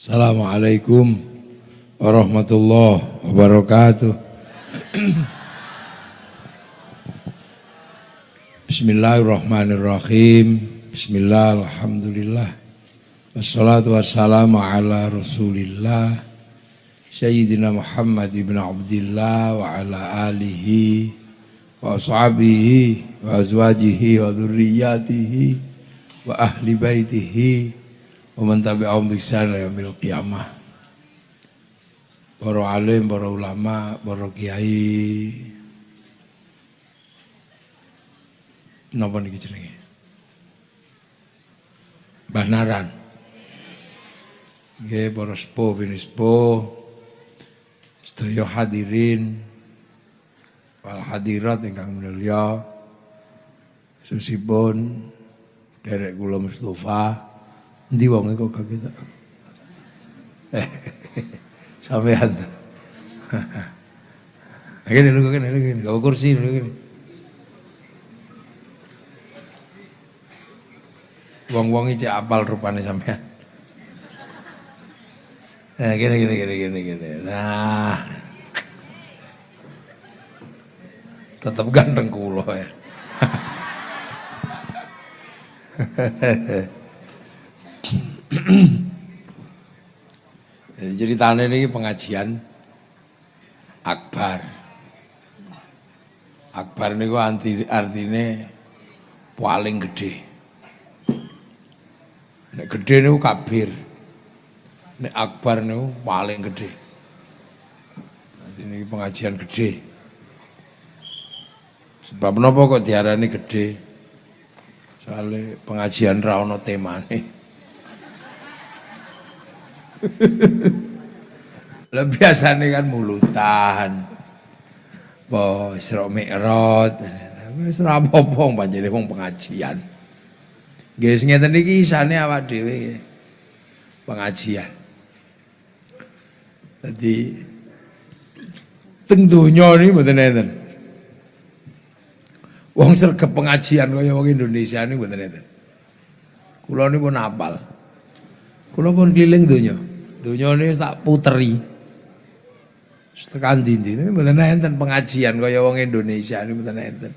Assalamualaikum warahmatullahi wabarakatuh. Bismillahirrahmanirrahim. Bismillah, alhamdulillah. Wassalatu wassalamu ala rasulillah. Sayyidina Muhammad ibn Abdullah wa ala alihi wa ashabihi wa azwajihi wa dhurriyyatihi wa ahli baitihi Waman tabi'ahum bihsan yaumil qiyamah. Para alim, para ulama, para kiai. Napa niki jenenge? Mbah Naran. Nggih para sepuh bini sepuh. Sedaya hadirin wal hadirat ingkang mulya. Susipun derek kula Mustofa Ndi wong kok kaget. Eh, sampean. Gini lu gini, lu gini, kau kursi gini. Wong-wong iki apal rupane sampean. Nah, gini gini gini gini gini. Nah. Tetap ganteng kulo ya. Ceritanya ini pengajian akbar. Akbar ini anti artinya paling gede. Nek gede ini kabir. Nek akbar ini paling gede. Ini pengajian gede. Sebab kenapa kok diarani gede? Soalnya pengajian rawono temane. Lah biasanya kan mulutan. Po Isra Mi'raj. Wis ora apa-apa panjene wong pengajian. Nggih sing ngeten iki isane awak dhewe pengajian. Jadi teng donya ini mboten enten. Wong sregep pengajian kaya wong Indonesia ini mboten enten. Kula pun apal. Kula pun keliling donya. Dunia ini tak puteri. Tekan dindi ini mboten enten pengajian kaya wong Indonesia ini mboten enten.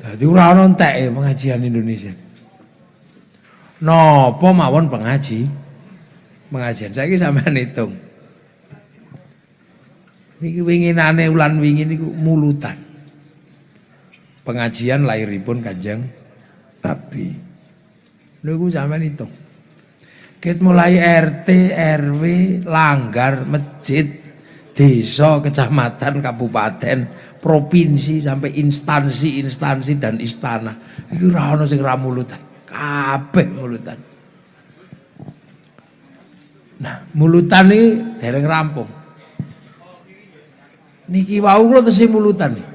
Dadi ora ana entek pengajian Indonesia. Napa mawon pengaji? Pengajian saiki sampean hitung. Niki winginane ulan wingi niku mulutan. Pengajian lahiripun Kanjeng Nabi. Niku sampean hitung. Ket mulai RT, RW, langgar, masjid, desa, kecamatan, kabupaten, provinsi sampai instansi-instansi dan istana. Iki ora ana sing mulutan. Kabeh mulutan. Nah, mulutan iki dereng rampung. Niki wau kula tesih mulutan nih.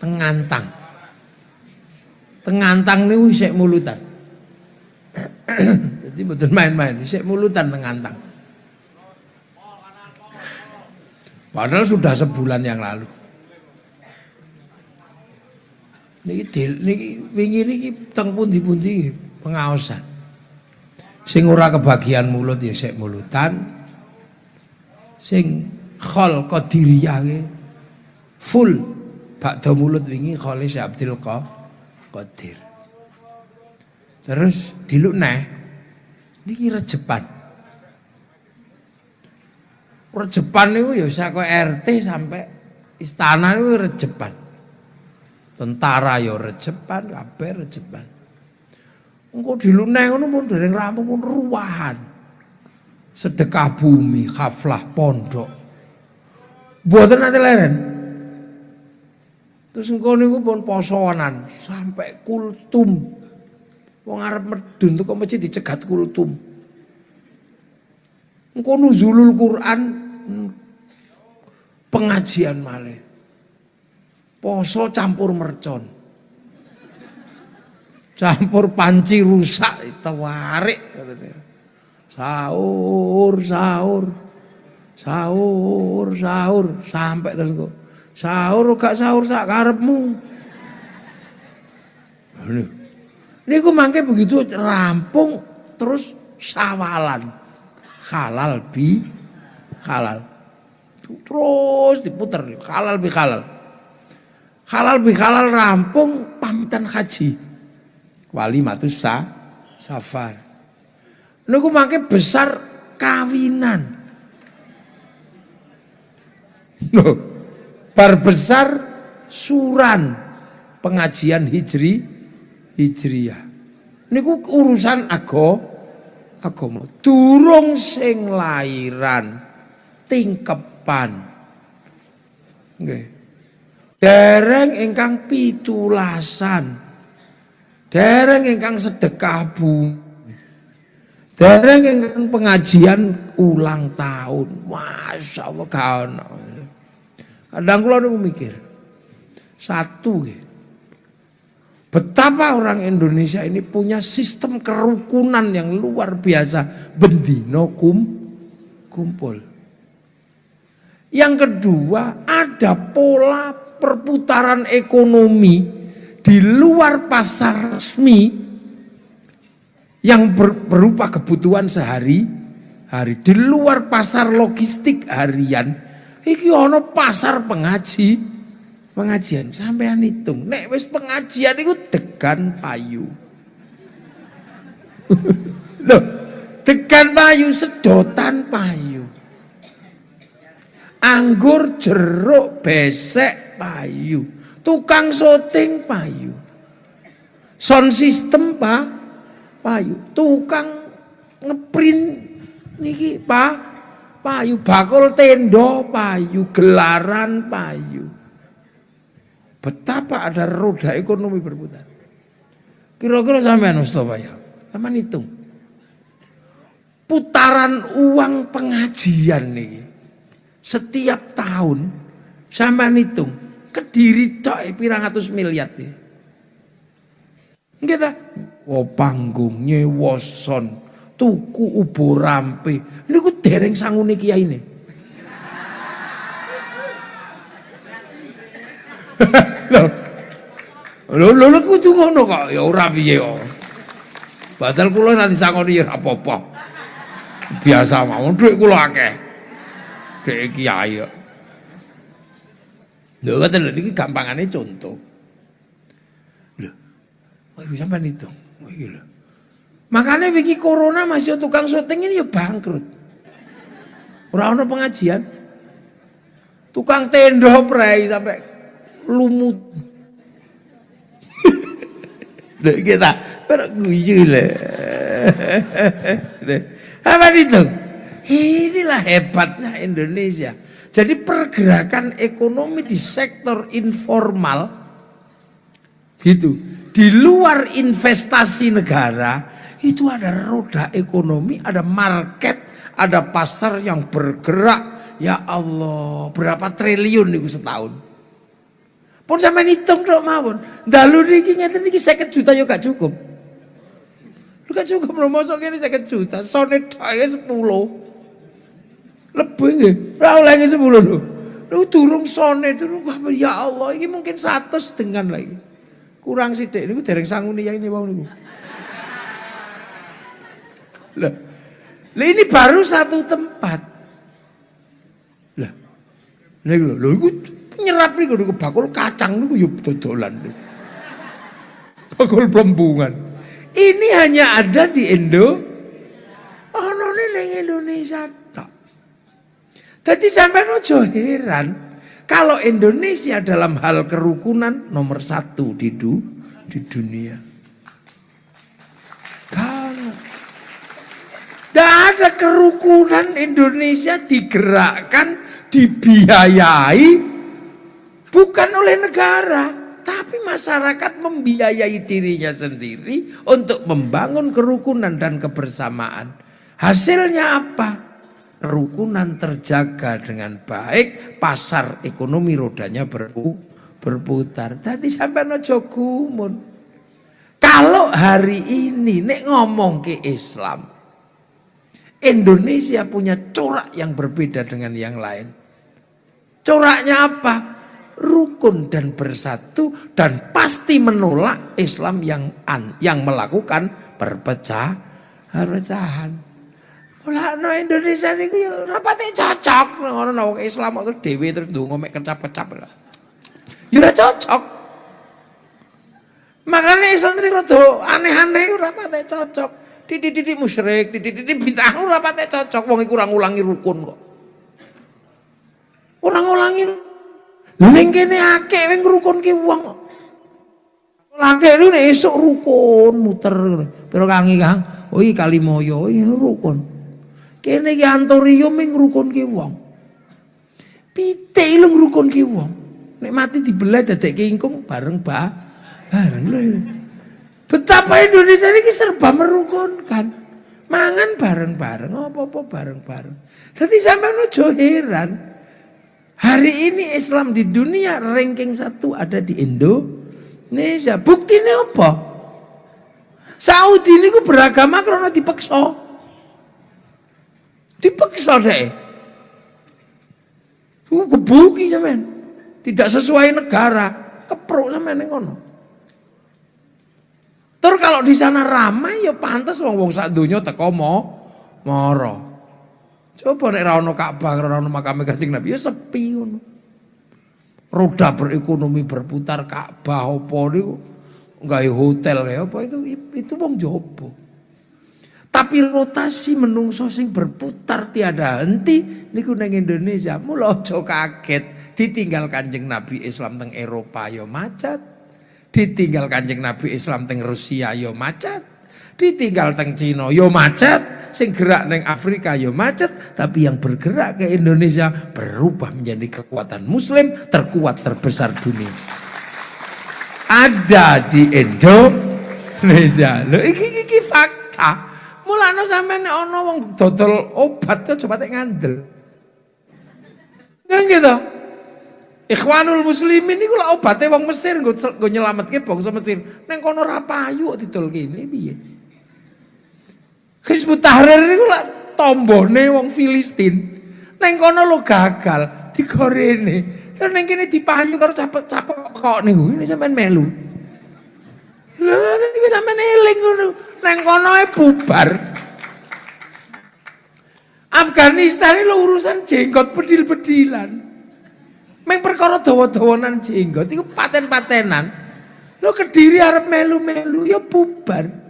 Tengantang. Tengantang niku isih mulutan. Jadi betul main-main, saya mulutan mengantang. Padahal sudah sebulan yang lalu. Niki niki wingi niki teng pundi-pundi pengawasan. Sing ora kebagian mulut ya sik mulutan. Sing khol qadiriyah full bakda mulut wingi khole Abdul Qadir. Terus diluk neh Niki rejepan. Rejepan niku ya saka RT sampai istana niku rejepan. Tentara ya rejepan, kabeh rejepan. Engko diluneh ngono pun dereng rampung pun ruwahan. Sedekah bumi, khaflah pondok. Mboten nanti leren. Terus engko niku pun posoanan sampai kultum Wong arep medun kok masjid dicegat kultum. Engko nuzulul Quran hmm, pengajian malih. Poso campur mercon. Campur panci rusak tawarik Sahur, sahur. Sahur, sahur sampai terus kok. Sahur gak sahur sak karepmu. Niku mangke begitu rampung terus sawalan. Halal bi halal. Terus diputer halal bi halal. Halal bi halal rampung pamitan haji. Wali matus sa safar. Niku mangke besar kawinan. Loh, bar besar suran pengajian hijri hijriyah. Niku urusan ago agama. Durung sing lairan tingkepan. Nggih. Dereng ingkang pitulasan. Dereng ingkang sedekah bu. Dereng ingkang pengajian ulang tahun. Masya Allah. Kadang kula niku mikir. Satu nggih. Betapa orang Indonesia ini punya sistem kerukunan yang luar biasa. Bendino kum, kumpul. Yang kedua, ada pola perputaran ekonomi di luar pasar resmi yang ber, berupa kebutuhan sehari hari di luar pasar logistik harian iki ono pasar pengaji pengajian sampean hitung. Nek wis pengajian itu degan payu. Loh. Degan payu sedotan payu. Anggur jeruk besek payu. Tukang syuting payu. Sound system pak payu. Tukang ngeprint niki pak payu. Bakul tendo payu. Gelaran payu Betapa ada roda ekonomi berputar. Kira-kira sampai Mustafa ya. Sama hitung. Putaran uang pengajian nih. Setiap tahun sama hitung. Kediri tok pirang atus miliar nih. Kita, oh panggung nyewoson, tuku ubo rampe. Ini ku dereng sangune kiai ini. Lho lho lho kudu ngono kok ya ora piye kok. Badal kula nanti sangoni ya apa-apa. Biasa mawon dhuwit kula akeh. Dhek kiai kok. Lho ngoten lho niki gampangane contoh. Lho. Kok iku sampean itu. Oh iki lho. Makanya wingi corona masih tukang syuting ini ya bangkrut. Ora ono pengajian. Tukang tenda prei sampai lumut. Dek kita berguyu lah. Apa itu? Inilah hebatnya Indonesia. Jadi pergerakan ekonomi di sektor informal gitu. Di luar investasi negara itu ada roda ekonomi, ada market, ada pasar yang bergerak. Ya Allah, berapa triliun itu setahun? Pun sampai hitung dok mawon. Dalu niki ngeten niki 50 juta yo gak cukup. Lu gak cukup lho mosok kene 50 juta, sone dhae 10. Lebih nggih. Ora oleh 10 lho. Lu durung sone durung ya Allah ini mungkin 100 dengan lagi. Kurang sithik niku dereng sanguni yang ini wau niku. Lah. Lah ini baru satu tempat. Lah. Niku lho, lho nyerap niku niku bakul kacang niku ya dodolan. Bakul pelembungan. Ini hanya ada di Indo. Oh, ini ning Indonesia tok. Jadi sampai nojo heran kalau Indonesia dalam hal kerukunan nomor satu di du, di dunia. Kalau tidak ada kerukunan Indonesia digerakkan, dibiayai Bukan oleh negara, tapi masyarakat membiayai dirinya sendiri untuk membangun kerukunan dan kebersamaan. Hasilnya apa? Kerukunan terjaga dengan baik, pasar ekonomi rodanya berpu, berputar. Tadi sampai nojo gumun. Kalau hari ini nek ngomong ke Islam, Indonesia punya corak yang berbeda dengan yang lain. Coraknya apa? Rukun dan bersatu dan pasti menolak Islam yang an, yang melakukan perpecah Perpecahan. no Indonesia niku ya ora pati cocok ngono wong Islam terus dhewe terus ndonga mek kecap-kecap. Ya ora cocok. Makanya Islam sing rada aneh-aneh ora pati cocok. Titik-titik musyrik, titik-titik bid'ah ora pati cocok wong iku ora ngulangi rukun kok. Ora ngulangi. Lha ning kene akeh wing ngrukunke wong. Langke lu nek esuk rukun muter. Pero kangi Kang, oh iki Kalimoyo, iki rukun. Kene iki Antorium ming ngrukunke wong. Pitik lu ngrukunke wong. Nek mati dibelah dadekke ingkung bareng ba bareng lho. Betapa Indonesia ini serba merukunkan. Mangan bareng-bareng, apa-apa bareng-bareng. Jadi sampai ojo heran. Hari ini Islam di dunia ranking satu ada di Indonesia. Buktinya apa? Saudi ini ku beragama karena dipaksa. Dipaksa deh. Ku kebuki zaman. Tidak sesuai negara. Kepruk zaman yang ngono. Tur kalau di sana ramai ya pantas wong-wong sak donya teko mo moro. Coba nek ra ono Ka'bah, ra ono makam Kanjeng Nabi ya sepi ngono. Roda berekonomi berputar Ka'bah apa niku gawe hotel kayak apa itu itu wong jopo. Tapi rotasi menungso sing berputar tiada henti niku nang Indonesia. Mula aja kaget ditinggal Kanjeng Nabi Islam teng Eropa ya macet. Ditinggal kanjeng Nabi Islam teng Rusia yo macet. Ditinggal teng Cina yo macet. Sing gerak neng Afrika yo macet. Tapi yang bergerak ke Indonesia berubah menjadi kekuatan muslim terkuat terbesar dunia. Ada di Indonesia. Loh iki iki fakta. Mulane sampean ana wong dodol obat kok coba tek ngandel. Nang gitu. Ikhwanul muslimin niku lak obate wong Mesir nggo nyelametke bangsa Mesir. Neng kono kok didol kene piye? Hizbut Tahrir niku lak tombone wong Filistin. Neng kono lo gagal digorene. Terus neng kene dipayu karo capek-capek kok niku. Ini sampean melu. Lha niku sampean eling ngono. Neng kono e bubar. Afghanistan ini lo urusan jenggot pedil-pedilan. Meng perkara dawa-dawanan jenggot iku paten-patenan. Lo Kediri arep melu-melu ya bubar.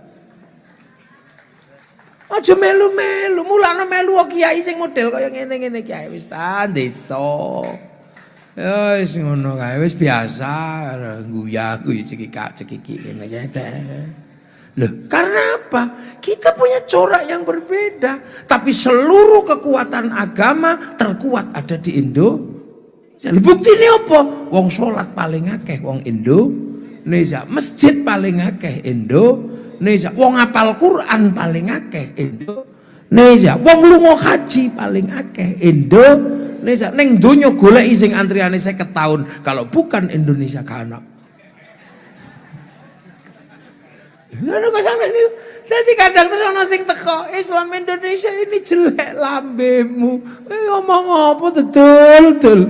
Aja melu-melu, mulane melu kiai sing model kaya ngene-ngene kiai wis ta desa. Ya wis ngono kae wis biasa guya guyu cekik cekiki ngene. Loh, karena apa? Kita punya corak yang berbeda, tapi seluruh kekuatan agama terkuat ada di Indo jadi bukti ini apa? Wong sholat paling akeh wong Indonesia, masjid paling akeh Indonesia, wong apal Quran paling akeh Indonesia, wong lunga haji paling akeh Indonesia. Neng donya golek sing antriane 50 tahun, kalau bukan Indonesia kana. Ngono kok sampean niku. Dadi kadang terus ana sing teko, Islam Indonesia ini jelek lambemu. Eh ngomong apa betul.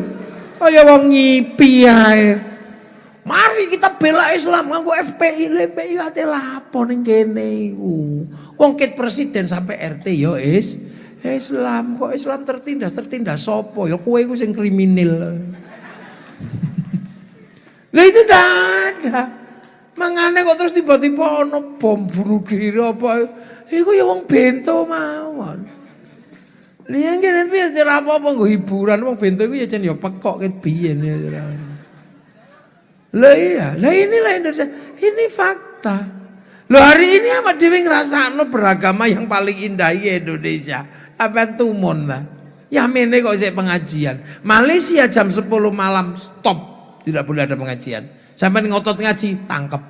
Kaya wong ngipi ae. Mari kita bela Islam nganggo FPI, FPI ate lapo ning kene iku. Wong ket presiden sampai RT yo is Islam kok Islam tertindas tertindas sopo ya kowe iku sing kriminal. Lah itu ndak ada. Mangane kok terus tiba-tiba ono bom bunuh diri apa. Iku ya wong bento mawon. Liyan kene piye apa-apa hiburan wong bento iku ya jan ya pekok ket biyen ya. Lah iya, lah inilah Indonesia. Ini fakta. Loh hari ini apa Dewi ngerasakno beragama yang paling indah ya Indonesia. Apa tumon lah. Ya mene kok saya pengajian. Malaysia jam 10 malam stop. Tidak boleh ada pengajian. Sampai ngotot ngaji, tangkep.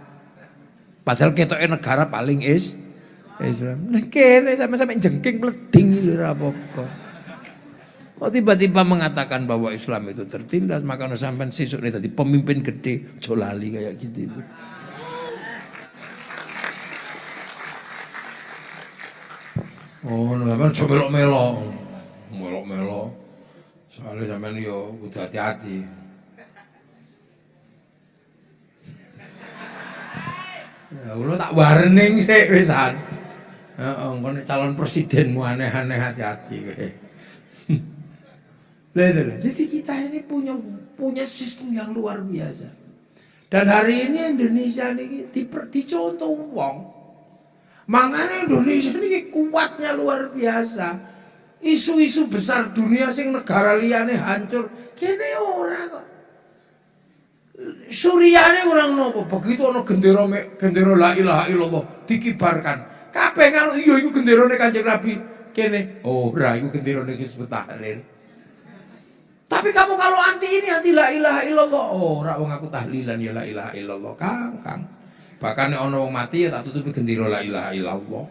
Padahal kita negara paling is Islam. Nah kene sampai-sampai jengking meleding apa-apa. Kok tiba-tiba mengatakan bahwa Islam itu tertindas, maka sampai sisuk ini tadi pemimpin gede, jolali kayak gitu itu. Oh, sampean nah, melok-melok. Melok-melok. Soalnya sampean yo kudu hati-hati. Ya, lu tak warning sih pisan. Heeh, calon presidenmu aneh-aneh hati-hati kowe. Jadi kita ini punya punya sistem yang luar biasa. Dan hari ini Indonesia ini dicontoh wong. Makanya Indonesia ini kuatnya luar biasa. Isu-isu besar dunia sing negara liane hancur, kene ora kok. Suriane orang nopo, begitu ono gendera gendera la ilaha illallah dikibarkan. Kabeh ngono iya iku genderane Kanjeng Nabi. Kene ora iku genderane Hizbut Tahrir. Tapi kamu kalau anti ini anti la ilaha illallah. Oh, ora wong aku tahlilan ya la ilaha illallah, Kang, Kang. Bahkan ono wong mati ya tak tutupi gendera la ilaha illallah.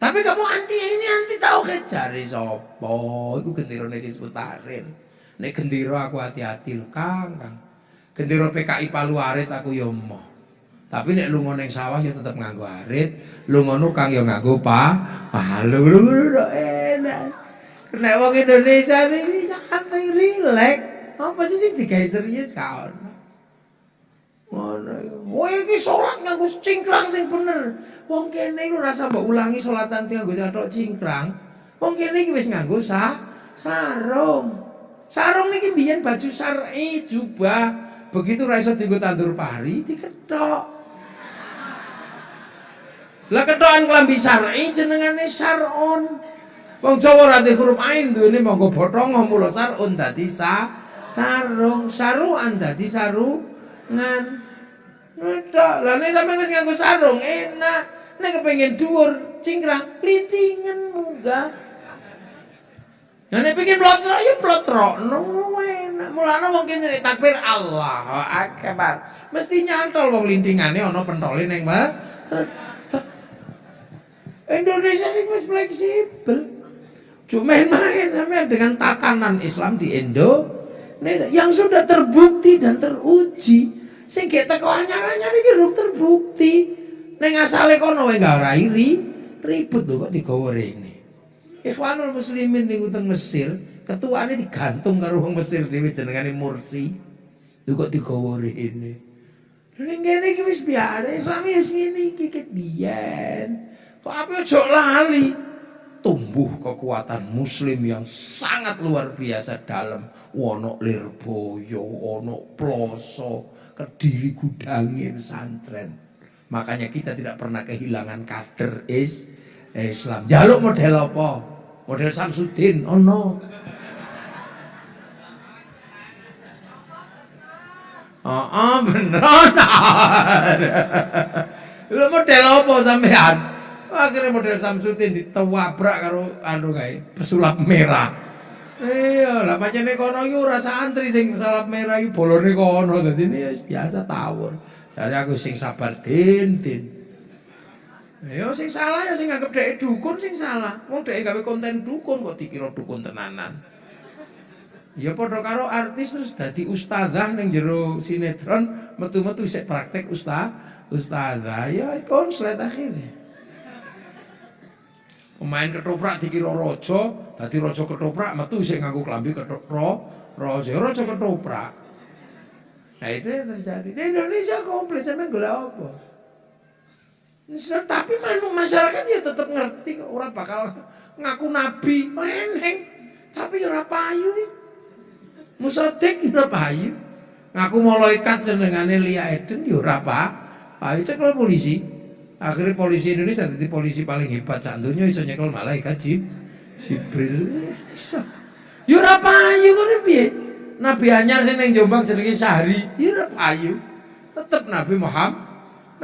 Tapi kamu anti ini anti tauhid cari sapa? Iku genderane Hizbut Tahrir. Nek gendera aku hati-hati lho, Kang, Kang. Gendera PKI Palu Arit aku ya mau. Tapi nek lunga ning sawah ya tetep nganggo arit, lunga kang ya nganggo pa, palu lho enak. Nek wong Indonesia iki santai rilek. Apa sih sing digawe serius ka ono. Ngono iku. Oh iki salat cingkrang sing bener. Wong kene iku rasa mbok ulangi salatan nganggo cathok cingkrang. Wong kene iki wis nganggo sa sarung. Sarung niki biyen baju syar'i jubah. Begitu ra iso tandur pari diketok. Lah kethokan klambi syar'i jenengane syar'un. Wong Jawa ora huruf ain duwene monggo bothong mula sar'un dadi sa sarung, saruan dadi sarungan. Ngetok. Lah nek sampeyan wis nganggo sarung enak. Nek kepengin dhuwur cingkrang lintingan munggah. Nah nek pengen plotrok ya plotrokno enak. Mulane wong kene takbir Allah akbar. Mesti nyantol wong lintingane ana pentole ning Mbak. Indonesia ini fleksibel. Cuma main-main dengan tatanan Islam di Indonesia yang sudah terbukti dan teruji. Sing kita anyar-anyar iki terbukti. Neng asale kono wae gak ora iri, ribut lho kok digawa rene. Ikhwanul muslimin niku teng Mesir, ketuane digantung karo wong Mesir dhewe jenengane Mursi. Lho kok digawa rene. Ning kene iki wis biasa, Islam wis ngene iki ket biyen. Tapi ojo lali tumbuh kekuatan muslim yang sangat luar biasa dalam wono lirboyo, wono ploso, kediri gudangin santren. Makanya kita tidak pernah kehilangan kader is Islam. Jaluk model apa? Model Samsudin, oh no. Oh, oh benar. Lu model apa sampean? Akhirnya model Samsudin ditewabrak karo anu kae pesulap merah. Iya, lah pancene kono iki ora santri sing pesulap merah iki bolone kono dadi ini biasa tawur. Jadi aku sing sabar din din. Ya sing salah ya sing anggap dhek dukun sing salah. Wong dhek gawe konten dukun kok dikira dukun tenanan. Ya padha karo artis terus dadi ustazah ning jero sinetron metu-metu isih praktek ustaz ustazah ya konslet akhirnya. Pemain ketoprak dikira raja, dadi raja ketoprak metu sing nganggo klambi ketoprak, raja raja ketoprak. Nah itu yang terjadi. Di Indonesia komplit sampe golek apa? Tapi masyarakat ya tetap ngerti kok ora bakal ngaku nabi, eneng. Tapi ora payu. Musadik ora payu. Ngaku malaikat jenengane Lia Eden ya ora payu. Cekel polisi. Akhirnya polisi Indonesia jadi polisi paling hebat sak donya iso nyekel malaikat Jib, Jibril. Iso. Yo ora payu ngono piye? Nabi anyar sing ning Jombang jenenge Syahri, yo ora payu. Tetep Nabi Muhammad.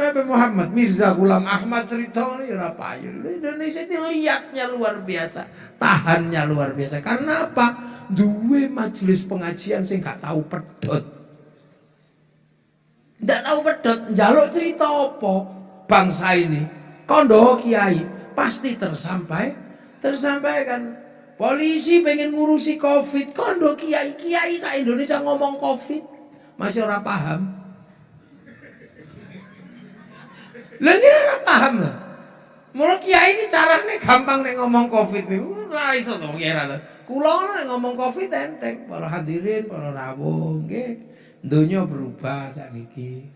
Nabi Muhammad Mirza Gulam Ahmad cerita ini ora payu. Indonesia ini liatnya luar biasa, tahannya luar biasa. Karena apa? Dua majelis pengajian sing gak tahu pedot. Ndak tahu pedot, njaluk cerita apa? Bangsa ini kondo kiai pasti tersampai tersampaikan. Polisi pengen ngurusi covid. Kondo kiai kiai sa Indonesia ngomong covid. Masih orang paham? Lagi orang paham lah. Mula kiai ini caranya gampang nih ngomong covid nih, ora iso to kira Kula nek ngomong covid enteng, para hadirin, para rawuh, nggih. Donya berubah sakniki.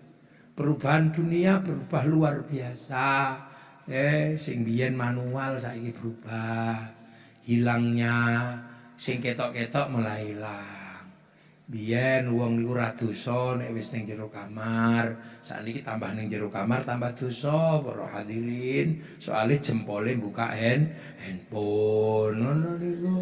Perubahan dunia berubah luar biasa. Eh, sing biyen manual saiki berubah. Hilangnya sing ketok-ketok mulai hilang. Biyen wong niku ora dosa nek wis ning jero kamar. Sakniki tambah ning jero kamar tambah dosa para hadirin. Soale jempole buka hand handphone ngono niku.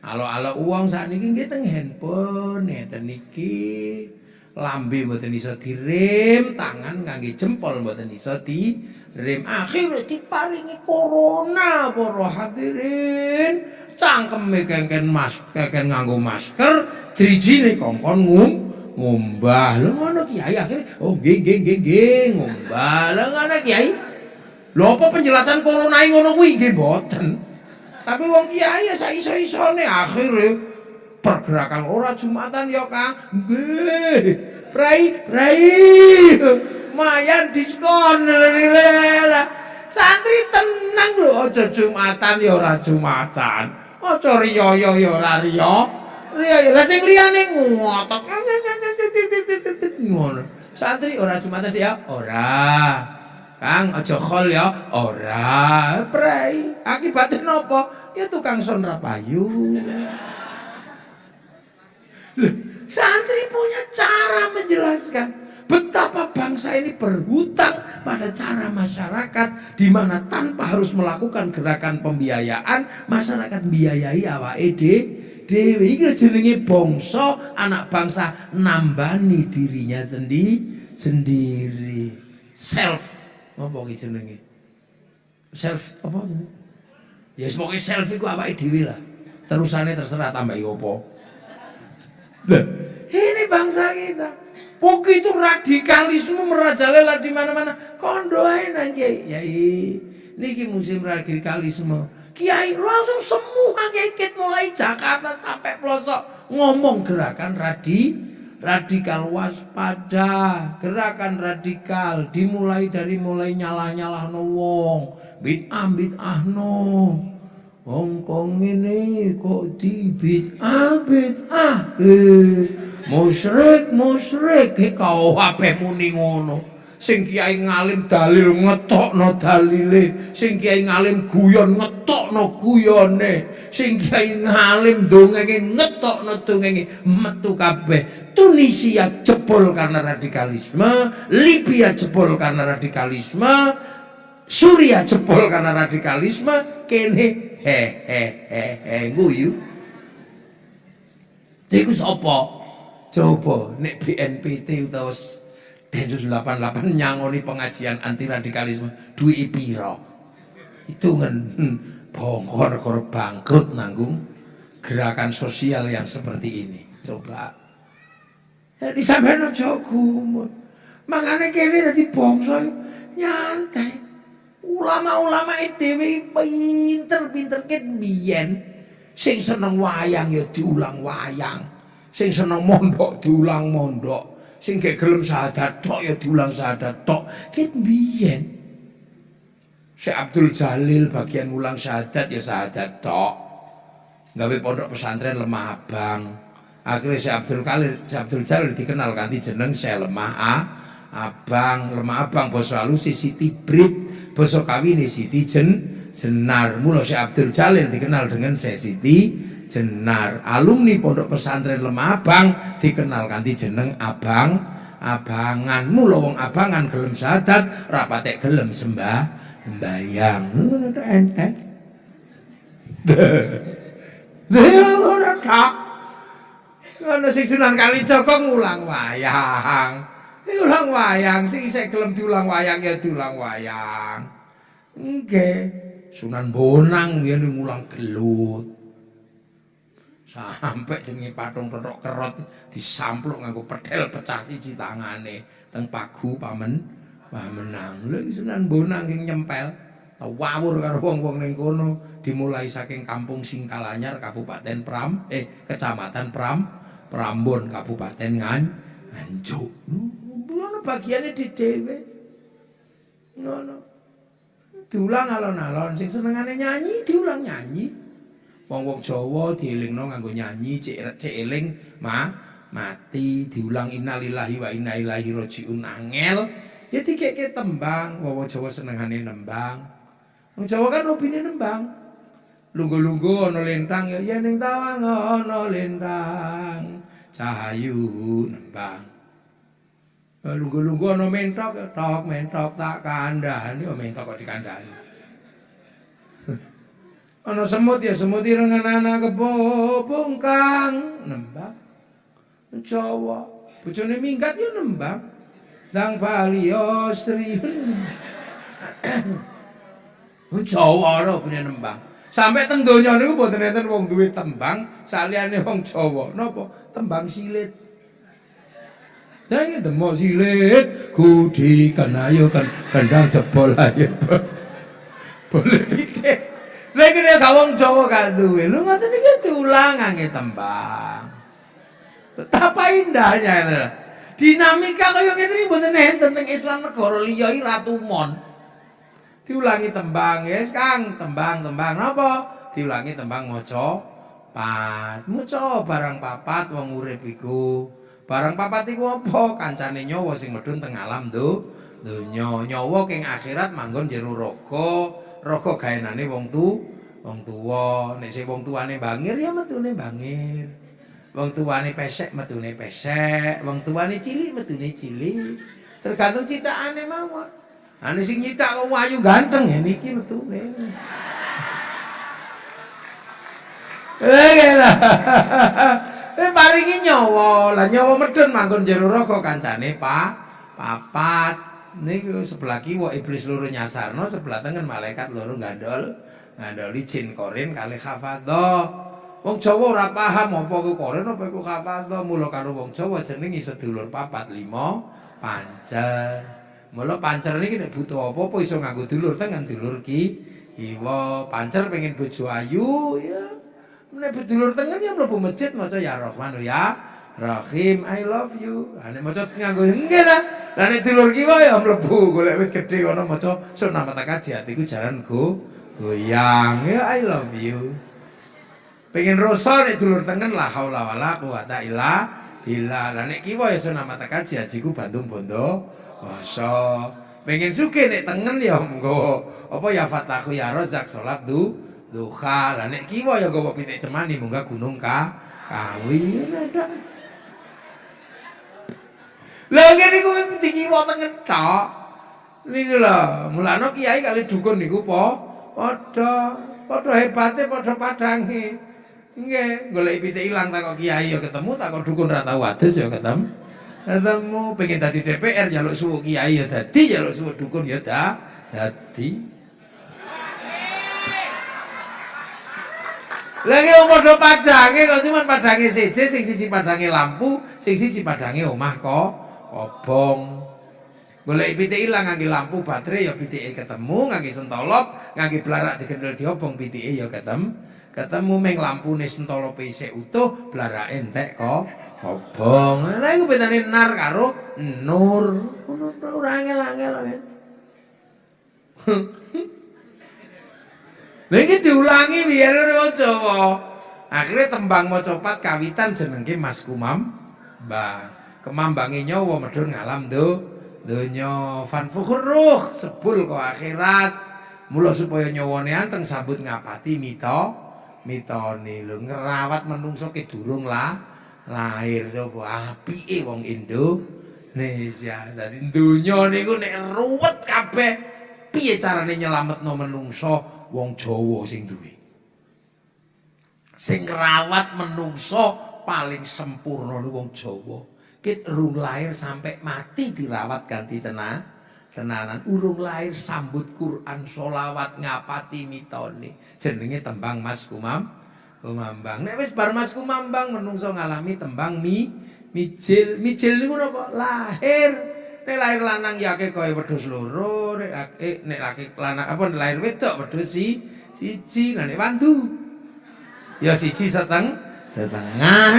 Alo-alo uang sakniki nggih teng handphone ngeten niki. Lambe mboten iso direm, tangan ngangge jempol mboten iso direm. Akhire diparingi corona para hadirin. Cangkeme kengken mas, kengken nganggo masker, drijine kongkon ngum ngombah. Lho ngono Kiai akhire oh nggih nggih nggih nggih ngombah. Lho ngono Kiai. Lho apa penjelasan corona ngono kuwi nggih mboten. Tapi wong Kiai ya sak iso-isone akhire pergerakan ora Jumatan ya Kang. Nggih. Prai, prai. Mayan diskon. Santri tenang lho aja Jumatan ya ora Jumatan. Aja riya ya ora riya. Riya ya sing liyane ngotok. Ngono. Santri ora Jumatan ya ora. Kang aja khol ya ora. Prai. Akibatnya napa? Ya tukang sonra payu. Santri punya cara menjelaskan betapa bangsa ini berhutang pada cara masyarakat di mana tanpa harus melakukan gerakan pembiayaan masyarakat biayai awake dhewe iki jenenge bangsa anak bangsa nambani dirinya sendi sendiri. Self. Apa jenenge? Self apa ya semoga self iku awake dhewe lah. Terusane terserah tambah opo Nah, ini bangsa kita. Begitu radikalisme merajalela di mana-mana. Kondo aja. Yai, niki musim radikalisme. Kiai langsung semua kiai mulai Jakarta sampai pelosok ngomong gerakan radi radikal waspada gerakan radikal dimulai dari mulai nyalah-nyalah no wong bid'ah bid'ah no Hongkong ini kok dibit abit ah ke musyrik musyrik. Ke kau apa muni ngono. Sing kiai ngalim dalil ngetok dalile. Sing kiai ngalim guyon ngetok guyone. Sing kiai ngalim dongenge ngetok dongenge metu kabeh. Tunisia jebol karena radikalisme Libya jebol karena radikalisme Suria jebol karena radikalisme kene hehehe guyu. Iku sapa? Coba nek BNPT utawa Densus 88 nyangoni pengajian anti radikalisme duwi pira? Hitungan hmm, bongkor negara bangkrut nanggung gerakan sosial yang seperti ini. Coba. Jadi sampai aja gumut. Mangane kene dadi nyantai. Ulama-ulama dhewe pinter-pinter ket biyen sing seneng wayang ya diulang wayang. Sing seneng mondok diulang mondok. Sing gek gelem syahadat tok ya diulang syahadat tok. Ket biyen Syekh Abdul Jalil bagian ulang syahadat ya syahadat tok. Gawe pondok pesantren lemah abang. Akhirnya Syekh Abdul Jalil Syekh Abdul Jalil dikenal kanthi jeneng Syekh lemah A abang. Lemah abang basa halus Siti Brit basa kawine Siti Jen Jenar. Mula Syekh Abdul Jalil dikenal dengan Syekh Siti Jenar. Alumni Pondok Pesantren Lemah Abang dikenal kanthi jeneng Abang Abangan. Mula wong abangan gelem sadat, rapate gelem sembah mbayang. Ngono to enten. Ngono tak. Ngono sing Sunan Kalijaga ngulang wayang. Diulang wayang sing saya gelem diulang wayang ya diulang wayang. Nggih. Sunan Bonang biyen ngulang gelut. Sampai jenenge patung petok kerot disampluk nganggo pedel pecah siji tangane teng pagu pamen pamenang. Lha Sunan Bonang sing nyempel wawur karo wong-wong ning kono dimulai saking kampung Singkalanyar Kabupaten Pram eh Kecamatan Pram Prambon Kabupaten Ngan Nganjuk. Bagiane di dhewe. Ngono. Diulang alon-alon sing senengane nyanyi diulang nyanyi. Wong-wong Jawa dielingno nganggo nyanyi cek cek eling ma mati diulang innalillahi wa inna ilaihi rajiun angel Ya dikeke tembang, wong Jawa senengane nembang. Wong Jawa kan hobine nembang. Lunggu-lunggu ana lintang ya yen ning tawang ana lintang. Cahayu nembang. Lunggu-lunggu ana mentok, tok mentok tak kandhani, oh mentok kok dikandhani. Ana semut ya semut ireng anak kebo bongkang nembang. Jawa. Bojone minggat ya nembang. Dang Palio Sri. Jawa lho punya nembang. Sampai teng donya niku mboten enten wong duwe tembang saliyane wong Jawa. Napa? Tembang silit. Jangan demo silit kudi kan ayo kan kendang jebol ayo. Boleh pikir. Lagi gak wong Jawa gak duwe. Lu ngoten iki diulang ngangge tembang. Betapa indahnya itu dinamika kaya ngene iki mboten enten teng Islam negara liya iki ratu mon. Diulangi tembang, yes Kang, tembang-tembang napa? Diulangi tembang maca pat. Maca barang papat wong urip iku. Barang papat iku apa? Kancane nyawa sing medhun teng alam do. Donya nyawa king akhirat manggon jero raga. Raga gaenane wong tu, wong tuwa. Nek sing wong tuane bangir ya metune bangir. Wong tuane pesek metune pesek, wong tuane cilik metune cilik. Tergantung citakane mawon. Ane sing nyitak kok ayu ganteng ya niki metune. Eh lah. Eh paringi nyawa, lah nyawa medun manggon jero raga kancane Pak papat. Niku sebelah kiwa iblis loro nyasarno, sebelah tengen malaikat loro gandol. Ngandoli jin korin kali hafadho. Wong Jawa ora paham apa ku koren apa ku kapato mula karo wong Jawa jenenge sedulur papat lima pancer. Mula pancer niki nek butuh apa-apa iso nganggo dulur tengen dulur ki kiwa pancer pengen bojo ayu ya. Nek dulur tengen ya mlebu masjid maca ya Rahman ya Rahim I love you. Ha nek maca nganggo nggih ta. Lah nek dulur kiwa ya mlebu golek wit gedhe kono maca sunah mata kaji atiku jaran go goyang ya I love you. pengen rasa nek dulur tengen la haula wala quwata illa billah lah nek kiwa ya sunah mata kaji hajiku Bandung Bondo wasa pengen suke nek tengen ya monggo apa ya fatahu ya rozak salat du duha lah nek kiwa ya gowo pitik cemani munggah gunung ka kawi ada lha ngene iku pitik kiwa tengen tok niku lho mulane kiai kali dukun niku po padha padha hebate padha padange Nggih, golek pitik ilang tak kok kiai ya ketemu, tak kok dukun ra tau adus ya ketemu. Ketemu pengen dadi DPR jaluk suwuk kiai ya dadi, jaluk suwuk dukun ya dadi. Lagi wong padha padange kok cuma padange siji, sing siji padange lampu, sing siji padange omah kok obong. Golek pitik ilang ngangge lampu baterai ya pitike ketemu, ngangge sentolop, ngangge blarak digendel diobong pitike ya ketemu. ketemu meng lampune sentolo PC utuh blara entek kok obong lha iku bedane nar karo nur ora angel-angel men Lha iki diulangi biar ora Jawa. Akhire tembang maca kawitan jenenge Mas Kumam. Mbah, kemambange nyawa medhun ngalam do donya fan fukhruh sebul kok akhirat. Mula supaya nyawane anteng sambut ngapati mito mitone lho ngerawat menungso ke durung lah lahir coba apike wong Indonesia dadi donya niku nek ruwet kabeh piye carane nyelametno menungso wong Jawa sing duwe. Sing ngrawat menungso paling sempurna wong Jawa. Kit rung lahir sampai mati dirawat ganti tenang tenanan. Urung lahir sambut Quran solawat ngapati mitone jenenge tembang Mas Kumam Kumambang. Nek wis bar Mas Kumambang menungso ngalami tembang mi mijil. Mijil niku napa? Lahir nek lahir lanang ya akeh kaya wedhus loro nek eh, nek laki lanang apa nek lahir wedok wedhus si siji nek wandu. Ya siji seteng setengah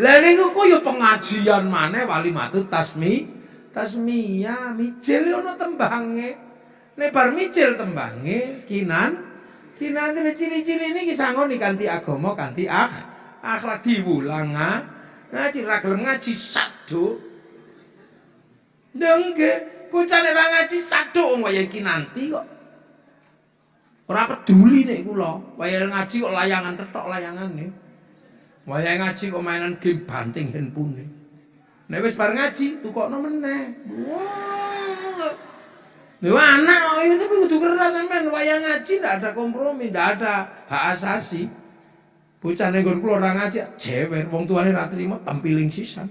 Lah niku ku ya pengajian maneh wali matu tasmi tasmiyah micil ana tembange. Nek bar micil tembange kinan kinan ciri-ciri niki sangoni kanthi agama kanthi akh akhlak diwulang ngaji ra gelem ngaji. Nggih, bocah nek ra ngaji saduk wong wayah iki nanti kok. Ora peduli nek kula, wayah ngaji kok layangan tetok layangane. Wayah ngaji kok mainan game banting handphone. Nek wis bar ngaji, tukokno meneh. Lho anak tapi kudu keras sampean wayah ngaji ndak ada kompromi, ndak ada hak asasi. Bocah ning kula ora ngaji, jewer wong tuane ra trimo tempiling sisan.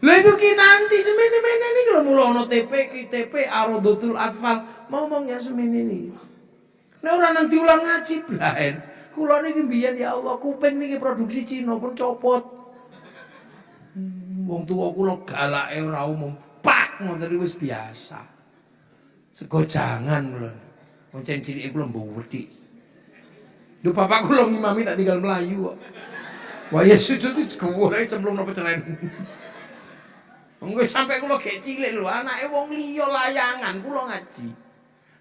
Lha iku ki nanti semene-mene niki lho mulo ana TP ki TP Arodotul Atfal ngomongnya semene niki. Nek ora nang diulang ngaji blaen. Kula niki mbiyen ya Allah kuping niki produksi Cina pun copot. Wong tuwa kula galake ora umum. Pak ngoten wis biasa. Sego jangan kula. Wong cilike kula mbwedi. Lho bapak kula ngimami tak tinggal melayu kok. Wah ya sujud itu gawure cemplung napa ceren. Wong sampai gek cilik lho, anake wong liya layangan kula ngaji.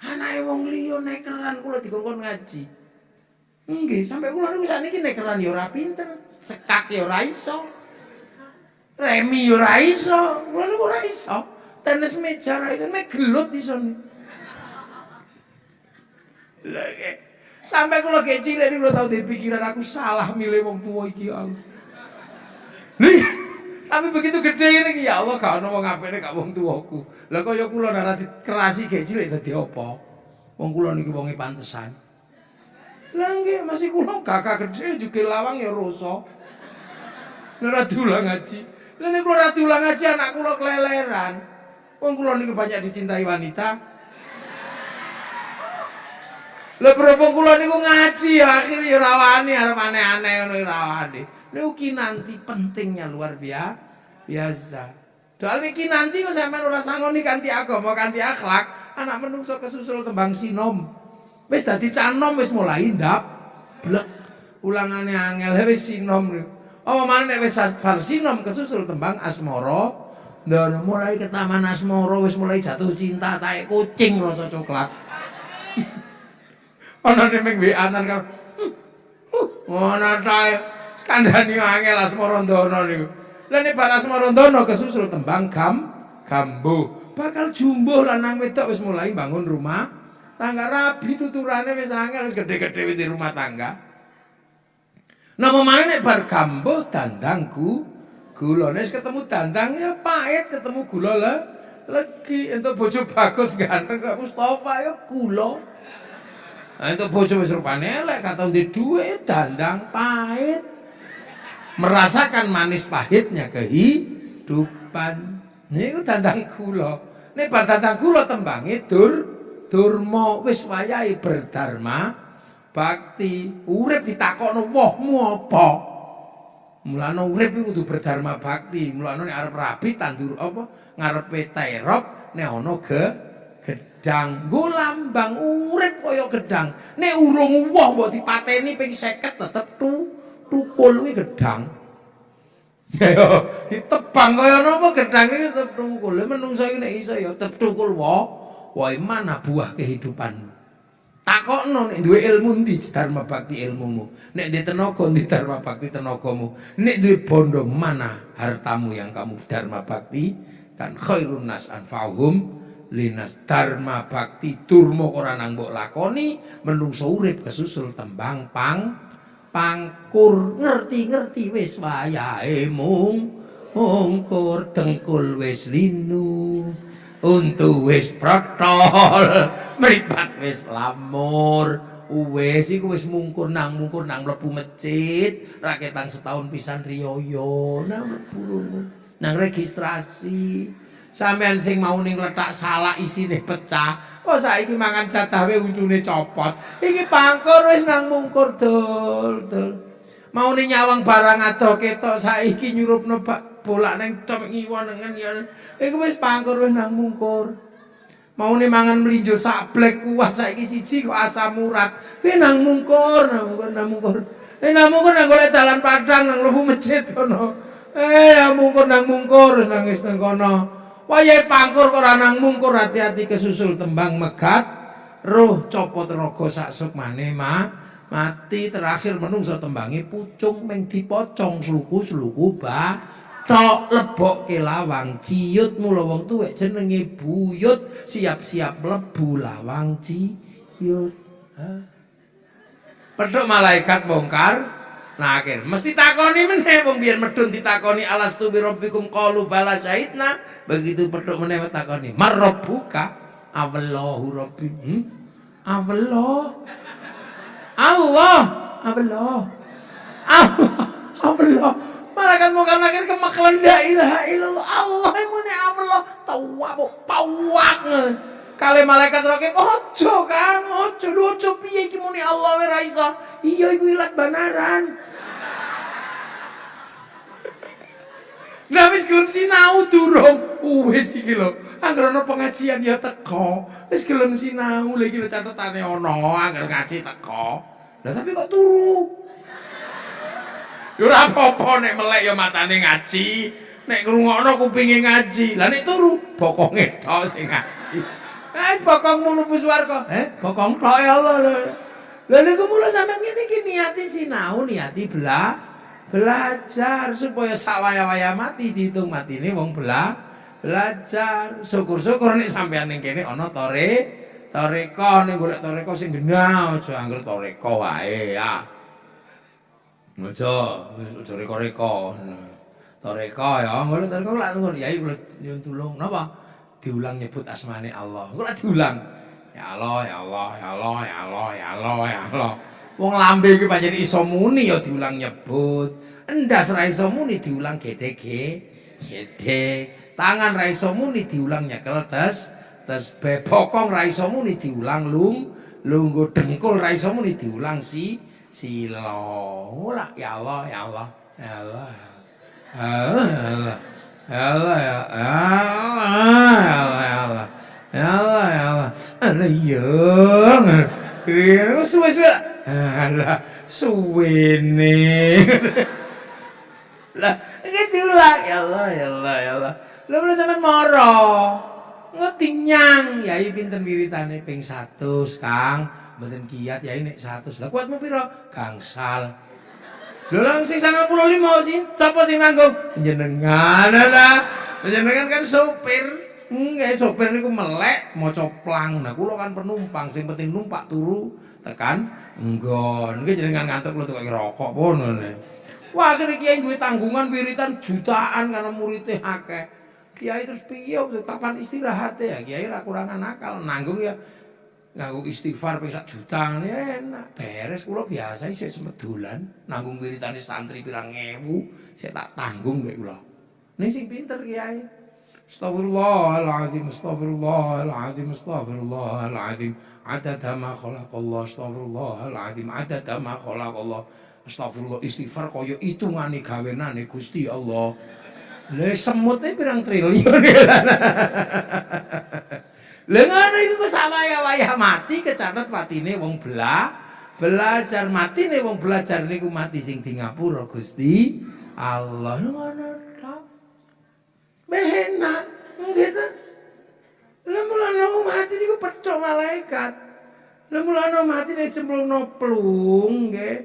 Anake wong liya nekeran kula dikongkon ngaji. Nggih, sampai kula niku sakniki nekeran ya ora pinter, cekak ora iso. Remi ya ora iso, kula niku ora iso. Tenis meja nek gelut iso. Lah Sampai kula gek cilik niku tau pikiran aku salah milih wong tuwa iki aku. Nih, tapi begitu gede ini ya Allah gak ono wong apene gak wong tuaku. Lah kaya kula ora kerasi gek cilik dadi apa? Wong kula niki wonge pantesan. Lah masih kula kakak gede juga lawang ya rasa. Ora diulang ngaji. Lah nek kula ora diulang ngaji anak kula keleleran. Wong kula niki banyak dicintai wanita. Lah berhubung kula niku ngaji ya akhirnya ya rawani arep aneh-aneh ngono rawani. Niku nanti pentingnya luar biasa. Biasa. Soal iki nanti kok sampean ora sangoni kanthi agama, kanthi akhlak, anak menungso kesusul tembang sinom. Wis dadi canom wis mulai ndap. Blek. Ulangane angel wis sinom. Apa mana nek wis bar sinom kesusul tembang asmara, ndono mulai ke taman asmara wis mulai jatuh cinta taek kucing rasa coklat. Ana nek WA-an karo. Ngono tae kandhani angel Asmarandana niku. Lah nek bar Asmarandana kesusul tembang gam gambo. Bakal jumbo lanang wedok wis mulai bangun rumah tangga rabi tuturane wis angel wis gede-gede di rumah tangga. Nah mana nek bar gambo dandangku gula ketemu dandang ya pahit ketemu gula lagi untuk bojo bagus ganteng kok Mustafa ya gula. Untuk bojo wis rupane elek kata ndek dhuwit dandang pahit merasakan manis pahitnya kehidupan. Niku dandang kula. Nek bar dandang kula tembange dur durma wis wayahe berdharma bakti. Urip ditakokno wohmu apa? Mulane urip iku kudu berdharma bakti. Mulane arep rabi tandur apa ngarepe terop nek ana ge gedang. Nggo lambang urip kaya gedang. Nek urung woh mbok dipateni ping 50 tetep tu tukul kuwi gedang. Ya ditebang kaya napa gedang iki tetep tukul. Menungso iki nek iso ya tetep tukul wae. Wae mana buah kehidupanmu? Takokno nek duwe ilmu ndi dharma bakti ilmumu. Nek duwe tenaga ndi dharma bakti tenagamu. Nek duwe bondo mana hartamu yang kamu dharma bakti kan khairun nas anfa'uhum linas dharma bakti turmo ora nang mbok lakoni menungso urip kesusul tembang pang pangkur. Ngerti-ngerti wis wayahe mung mungkur dengkul wis linu untu wis protol mripat wis lamur. Wis iku wis mungkur nang mungkur nang mlebu masjid raketan setahun pisan riyoyo. Nang mlebu. Nang registrasi sampean sing mau ning letak salah isine pecah Kok saiki mangan jatah wae uncune copot. Iki pangkur wis nang mungkur dul dul. Mau ni nyawang barang adoh ketok saiki nyurupno bolak ning top ngiwon nengen ya. Iku wis pangkur wis nang mungkur. Mau ni mangan mlinjo sak blek kuah saiki siji kok asam urat. Kuwi nang mungkur, nang mungkur, nang mungkur. Eh nang mungkur nang golek dalan padang nang mlebu masjid kono. Eh ya mungkur nang mungkur nang kono. Wayahe pangkur ora nang mungkur hati-hati kesusul tembang megat. Roh copot raga sak sukmane ma. Mati terakhir menungso tembangi pucung meng dipocong sluku-sluku ba. Tok lebok ke lawang ciut mula wong tuwek jenenge buyut siap-siap mlebu lawang ciut pedhok malaikat bongkar Nah, akhir mesti takoni meneh wong biyen medun ditakoni alastu bi rabbikum qalu bala syahidna. Begitu pedhok meneh takoni, "Marabbuka?" Allahu rabbi. Hmm? Allah. Allah. Allah. Allah. Malaikat mau karena akhir kemaklan la ilaha illallah. Allah muni Allah. Tawak, pawak. Kali malaikat rakib, ojo kang, ojo, ojo piye iki muni Allah wa iso. Iya iku ilat banaran. Nah wis gelem sinau durung. Wis iki lho. Angger ana pengajian ya teko. Wis gelem sinau lha iki lho catetane ana angger ngaji teko. Lah tapi kok turu? Ya ora apa-apa nek melek ya matane ngaji. Nek ngrungokno kupinge ngaji. Lah nek turu bokonge tok sing ngaji. Eh bokong mulu swarga. Eh bokong tok ya Allah lho. Lah niku mula sampeyan ngene iki niati sinau, niati belah belajar supaya sawaya-waya mati dihitung mati ini wong bela belajar. Syukur-syukur nih sampean ning kene ana tore toreko. Ning golek toreko sing genah aja angger toreko wae ya. Aja aja reko-reko. Toreko ya. Golek toreko lak tunggu yai kula nyuwun tulung. Napa? Diulang nyebut asmane Allah. Kula diulang? Ya Allah ya Allah ya Allah ya Allah ya Allah ya Allah Wong lambe iki pancen iso muni ya diulang nyebut. Endas ra iso muni diulang gedhe gedhe. Tangan ra iso muni diulang nyekel tes tes bokong ra iso muni diulang lung lunggu dengkul ra iso muni diulang si sila. Ora ya Allah ya Allah ya Allah. Ya Allah. Ya Allah ya Allah ya Allah ya Allah. Ya Allah ya Allah. Allah ya. Suwe-suwe Alah, suwene. lah, iki diulang ya Allah, ya Allah, ya Allah. Lah mulai sampean moro. Ngerti nyang, yai pinten wiritane ping 100, Kang. Mboten kiat yai nek 100. Lah kuatmu piro? Gangsal. Lho lang sing 95 sih, sapa sing nanggung? Jenengan lah. Jenengan kan sopir. Nggih, sopir niku melek maca plang. Nah, kula kan penumpang, sing penting numpak turu tekan nggon. Nggih jenengan ngantuk kula tukang rokok pun ngene. Wah, akhirnya kiai duwe tanggungan wiritan jutaan karena muridnya akeh. Kiai terus piye kapan istirahat ya? Kiai ra kurangan akal, nanggung ya nganggo istighfar ping sak juta ya enak beres kula biasa isih sempet dolan nanggung wiritane santri pirang ewu saya tak tanggung mek kula ini sing pinter kiai Astaghfirullahaladzim, astaghfirullahaladzim, astaghfirullahaladzim. Adada ma khalaqallah, astaghfirullahaladzim. Adada ma khalaqallah. Astagfirullah istighfar kaya hitungane gawenane Gusti Allah. Lah semutnya pirang triliun. Lah ngono iku kok sawaya-waya mati kecatet patine wong belah belajar mati nih wong belajar niku mati sing di ngapura Gusti Allah ngono Behenak, gitu. Lemulana mati niku percok malaikat. Lemulana mati nek cemplungno plung nggih.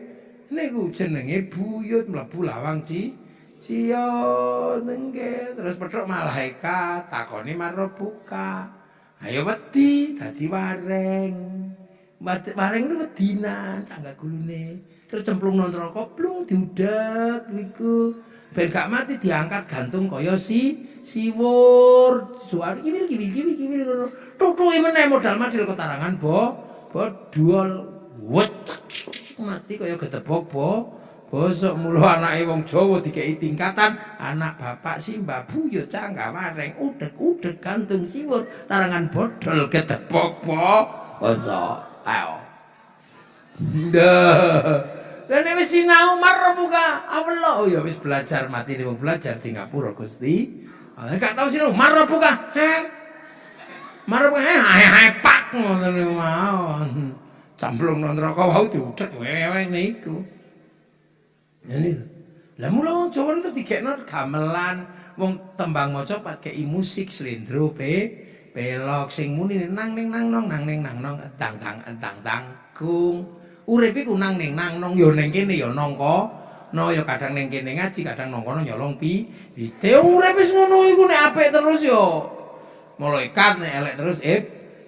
Niku jenenge buyut mlebu lawang ci cion nggih. Terus percok malaikat takoni buka. Ayo wedi dadi wareng. Wareng niku wedinan cangga gulune. Terus cemplung neraka plung diudek niku. Ben gak mati diangkat gantung kaya si siwur. Suar. Kiwil kiwil kiwil kiwil ngono. Tutuki meneh modal madil ketarangan bo. Bodol wecek mati kaya gedebok bo. Bosok mulu anake wong Jawa dikei tingkatan anak bapak si Mbah Buyo canggah wareng udek-udek gantung siwur. Tarangan bodol gedebok bo. Bosok ayo. Lah nek wis sinau mar buka Allah. Oh ya wis belajar mati wong belajar di ngapura Gusti. Enggak tahu sih lu marah buka. Marah buka. Heh, hai hai pak ngoten mawon. Camplung nang neraka wau diudhek wewe niku. Ini. Lah mula wong Jawa itu digekno gamelan wong tembang maca pakai musik slendro pe pelok sing muni nang ning nang nong nang ning nang nong tang tang tang tang kung Urip iku nang ning nang nong ya ning kene ya nangka no ya kadang ning kene ngaji kadang nang kono nyolong pi pite urip wis ngono iku nek apik terus ya malaikat nek elek terus eh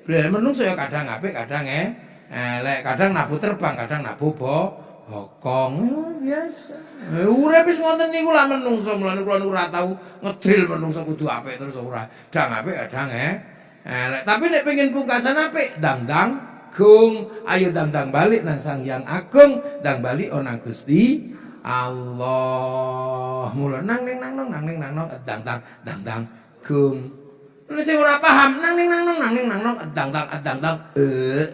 Beliau menungso ya kadang apik kadang eh elek kadang nabu terbang kadang nabu bo hokong biasa. Urip wis ngoten niku lah menungso mulane kula ora tau ngedril menungso kudu apik terus ora. Dang apik kadang eh elek. Tapi nek pengen pungkasan apik dang-dang agung ayo dang-dang balik nang sang yang agung. Dang balik onang Gusti Allah mula nang ning nang nang ning nang nang dang dang dang dang gung Ini sing ora paham nang ning nang nang nang nang nang dang dang dang dang eh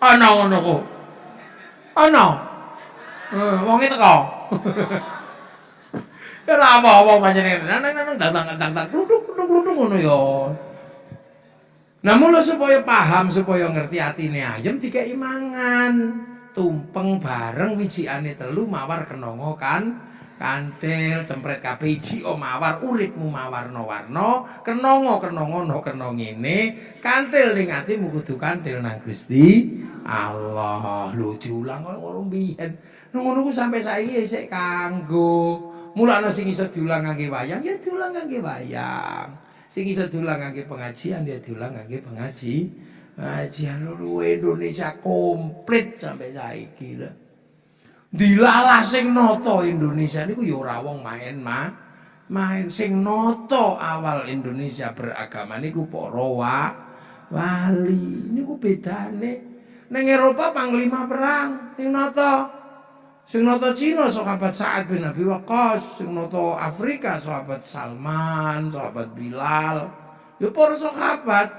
ana ngono kok ana eh wong teko Ya apa wong pancen nang nang nang dang dang dang dang kluduk kluduk ngono ya Namun lo supaya paham, supaya ngerti atine ayam tiga imangan. Tumpeng bareng wijiane telu mawar kenongo kan kantil cempret kabeh iki o mawar uripmu mawarna-warna. Kenongo kenongo no kenong ini kantil ning atimu kudu kantil nang Gusti Allah. Lho diulang kok ngono biyen ngono ku sampai saiki isih kanggo. Mulane sing iso diulang ngangge wayang ya diulang ngangge wayang sing iso diulang ngangge pengajian ya diulang ngangge pengaji. Pengajian lho Indonesia komplit sampai saiki lho. Dilalah sing noto Indonesia niku ya ora wong main mah main sing noto awal Indonesia beragama niku para wa wali niku bedane. Ning Eropa panglima perang sing noto Sing nata Cina sahabat Sa'ad bin Abi Waqqas, sing nata Afrika sahabat Salman, sahabat Bilal. Ya para sahabat.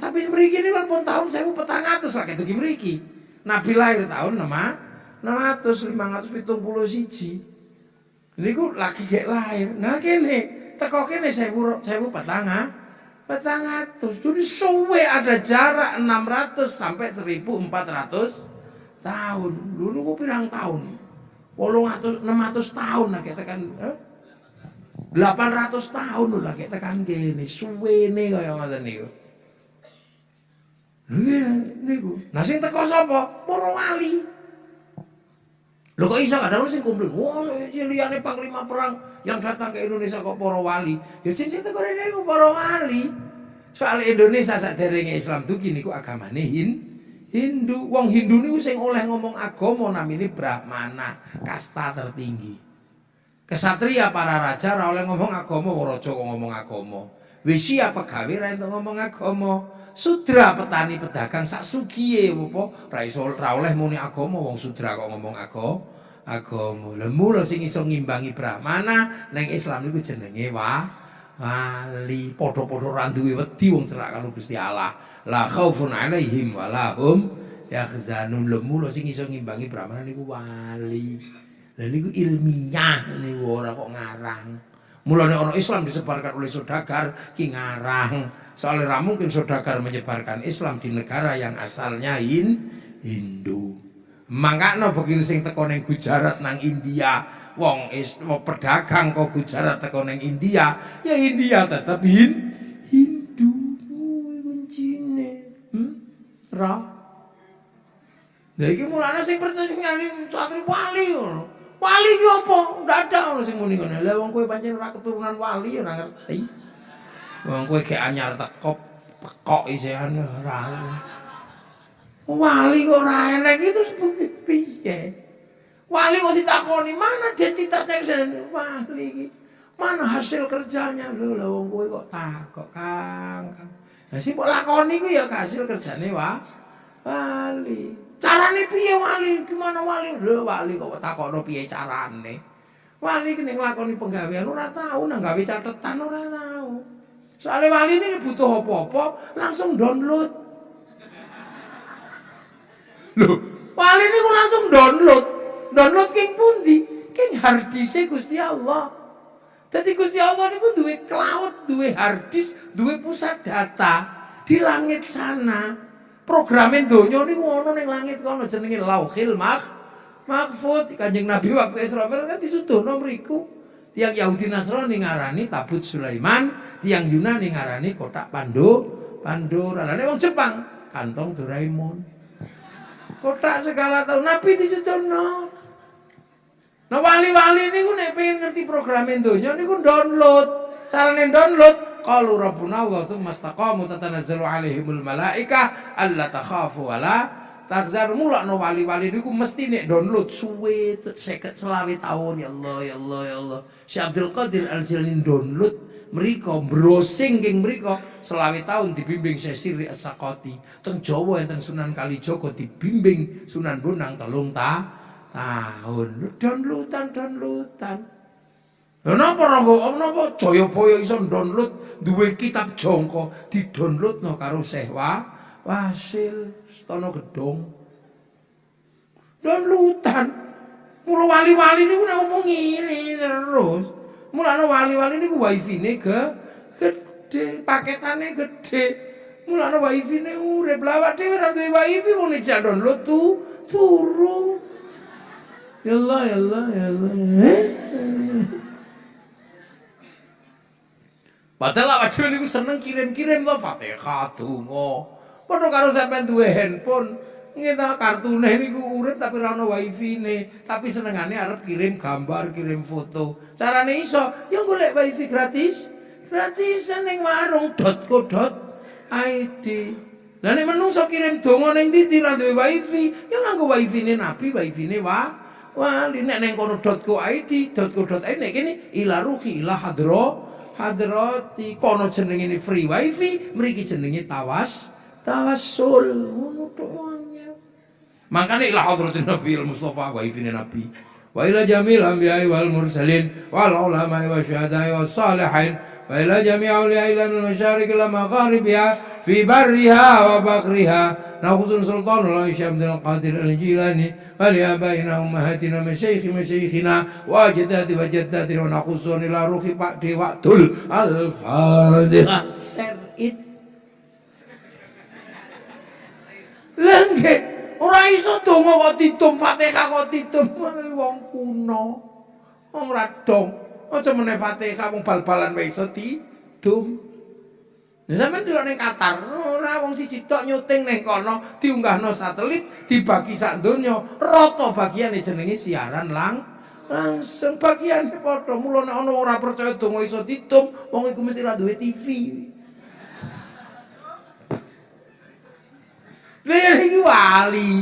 Tapi mriki ini kan pun tahun 1400 lah ketu mriki. Nabi lahir tahun 6 600 571. Niku lagi gek lahir. Nah kene teko kene 1000 1400. 400. Jadi suwe ada jarak 600 sampai 1400 tahun. Dulu niku pirang tahun? Wolong atus, enam atus tahun lah kita kan, eh? 800 tahun lah kita kan gini, suwene kaya ngoten niku. Niku. Nah sing teko sapa? Para wali. Lho kok iso kadang sing kumpul, wah liyane panglima perang yang datang ke Indonesia kok para wali. Ya sing sing teko niku para wali. Soal Indonesia saderenge Islam tuh gini ku agamane Hin. Hindu, wong Hindu niku sing oleh ngomong agama namine Brahmana, kasta tertinggi. Kesatria para raja ora oleh ngomong agama, raja kok ngomong agama. Wisya pegawe ra entuk ngomong agama. Sudra petani pedagang sak sugiye apa ra iso ra oleh muni agama wong sudra kok ngomong agama. Agama. Lah mula sing iso ngimbangi Brahmana ning Islam niku jenenge wa wali. Padha-padha ra duwe wedi wong cerak karo Gusti Allah. la khaufun alaihim wa lahum yahzanun lemu sing iso ngimbangi brahmana niku wali lha niku ilmiah niku ora kok ngarang mulane orang Islam disebarkan oleh saudagar ki ngarang soalnya ra mungkin saudagar menyebarkan Islam di negara yang asalnya in Hindu mangkano begitu sing teko ning Gujarat nang India wong is pedagang kok Gujarat teko ning India ya India tetap hin Ra. Lah iki mulane sing percaya nyali santri wali ngono. Wali ki apa? Dadak ono sing muni ngono. Lah wong kowe pancen ora keturunan wali ora ngerti. Wong kowe gek anyar teko pekok isian ora. Wali kok ora enek iki terus piye? Wali kok ditakoni mana identitasnya wali iki? Mana hasil kerjanya? Lho lah wong kowe kok takok Kang. Kang. Lah sing mbok lakoni ku ya hasil kerjane wa wali. Carane piye wali? Gimana wali? Lho wali kok takokno piye carane? Wali ki nek nglakoni penggawean ora tau nang gawe catetan ora tau. Soale wali ini butuh apa-apa langsung download. Lho, wali ini langsung download. Download king pundi? King hard disk Gusti Allah. Jadi Gusti Allah niku duwe cloud, duwe hard disk, duwe pusat data di langit sana. Programin donya niku ono ning langit kono jenenge Lauhil Mah Mahfud. Kanjeng Nabi waktu Isra Mi'raj kan disuduhno mriku. Tiang Yahudi Nasrani ngarani tabut Sulaiman, tiang Yunani ngarani kotak Pandu Pandora. Lah wong Jepang kantong Doraemon. Kotak segala tahu Nabi disedono. Nah wali-wali ini gue nek pengen ngerti program donya niku download. Carane download qalu rabbuna wa tsumma istaqamu tatanazzalu alaihimul malaika alla takhafu wala takzar mula no wali-wali niku mesti nek download suwe seket selawe tahun ya Allah ya Allah ya Allah. Syekh Abdul Qadir Al-Jilani download mereka browsing geng mereka selawe tahun dibimbing Syekh Siri As-Sakoti teng Jawa enten Sunan Kalijaga dibimbing Sunan Bonang telung tahun downloadan downloadan Lha napa rangga napa Jayabaya iso download duwe kitab jangka di-downloadno karo Syekh Wa Wasil Stono Gedong. Downloadan. Mula wali-wali niku nek ngomong ngene terus. Mulane wali-wali niku wifi-ne ge gede, paketane gede. Mulane wifi-ne urip. Lah awake dhewe ora duwe wifi wong nek download tu turu. Ya Allah, ya Allah, ya Allah. Padahal awak dhewe niku seneng kirim-kirim to Fatihah donga. Padha karo sampean duwe handphone, ngene kartune niku urip tapi ora ono wifi-ne, tapi senengane arep kirim gambar, kirim foto. Carane iso, ya golek wifi gratis. Gratis ning warung .co.id. Lah nek menungso kirim donga ning ndi ra duwe wifi, ya nganggo wifi-ne Nabi, wifi-ne wa wali nek ning kono .co.id, .co.id nek kene ila ruhi ila hadra hadrati kono jenenge ini free wifi mriki jenenge tawas tawassul. Ngono tok makane ila hadratin nabi al mustafa wifi nabi. Wa ila jamil anbiya'i wal mursalin wal ulama'i wa syuhada'i was salihin wa ila jami' awliya'i ila al-masyarik ila magharibiha fi barriha wa baghriha ناخذ سلطان الله الشيخ عبد القادر الجيلاني ولآبائنا أمهاتنا مشايخ مشايخنا وأجداد وجداتنا وناخذون إلى روح بعد وقت الفاتحة سر it Lengke, ora iso donga kok ditum Fatihah kok ditum wong kuno. Wong ora dong. Aja meneh Fatihah wong bal-balan wae iso ditum. Ya sampean delok ning Qatar, ora wong siji tok nyuting ning kono, diunggahno satelit, dibagi sak donya, rata bagiane jenenge siaran lang langsung bagian padha mula nek ana ora percaya donga iso ditum, wong iku mesti ra duwe TV. Lha iki wali.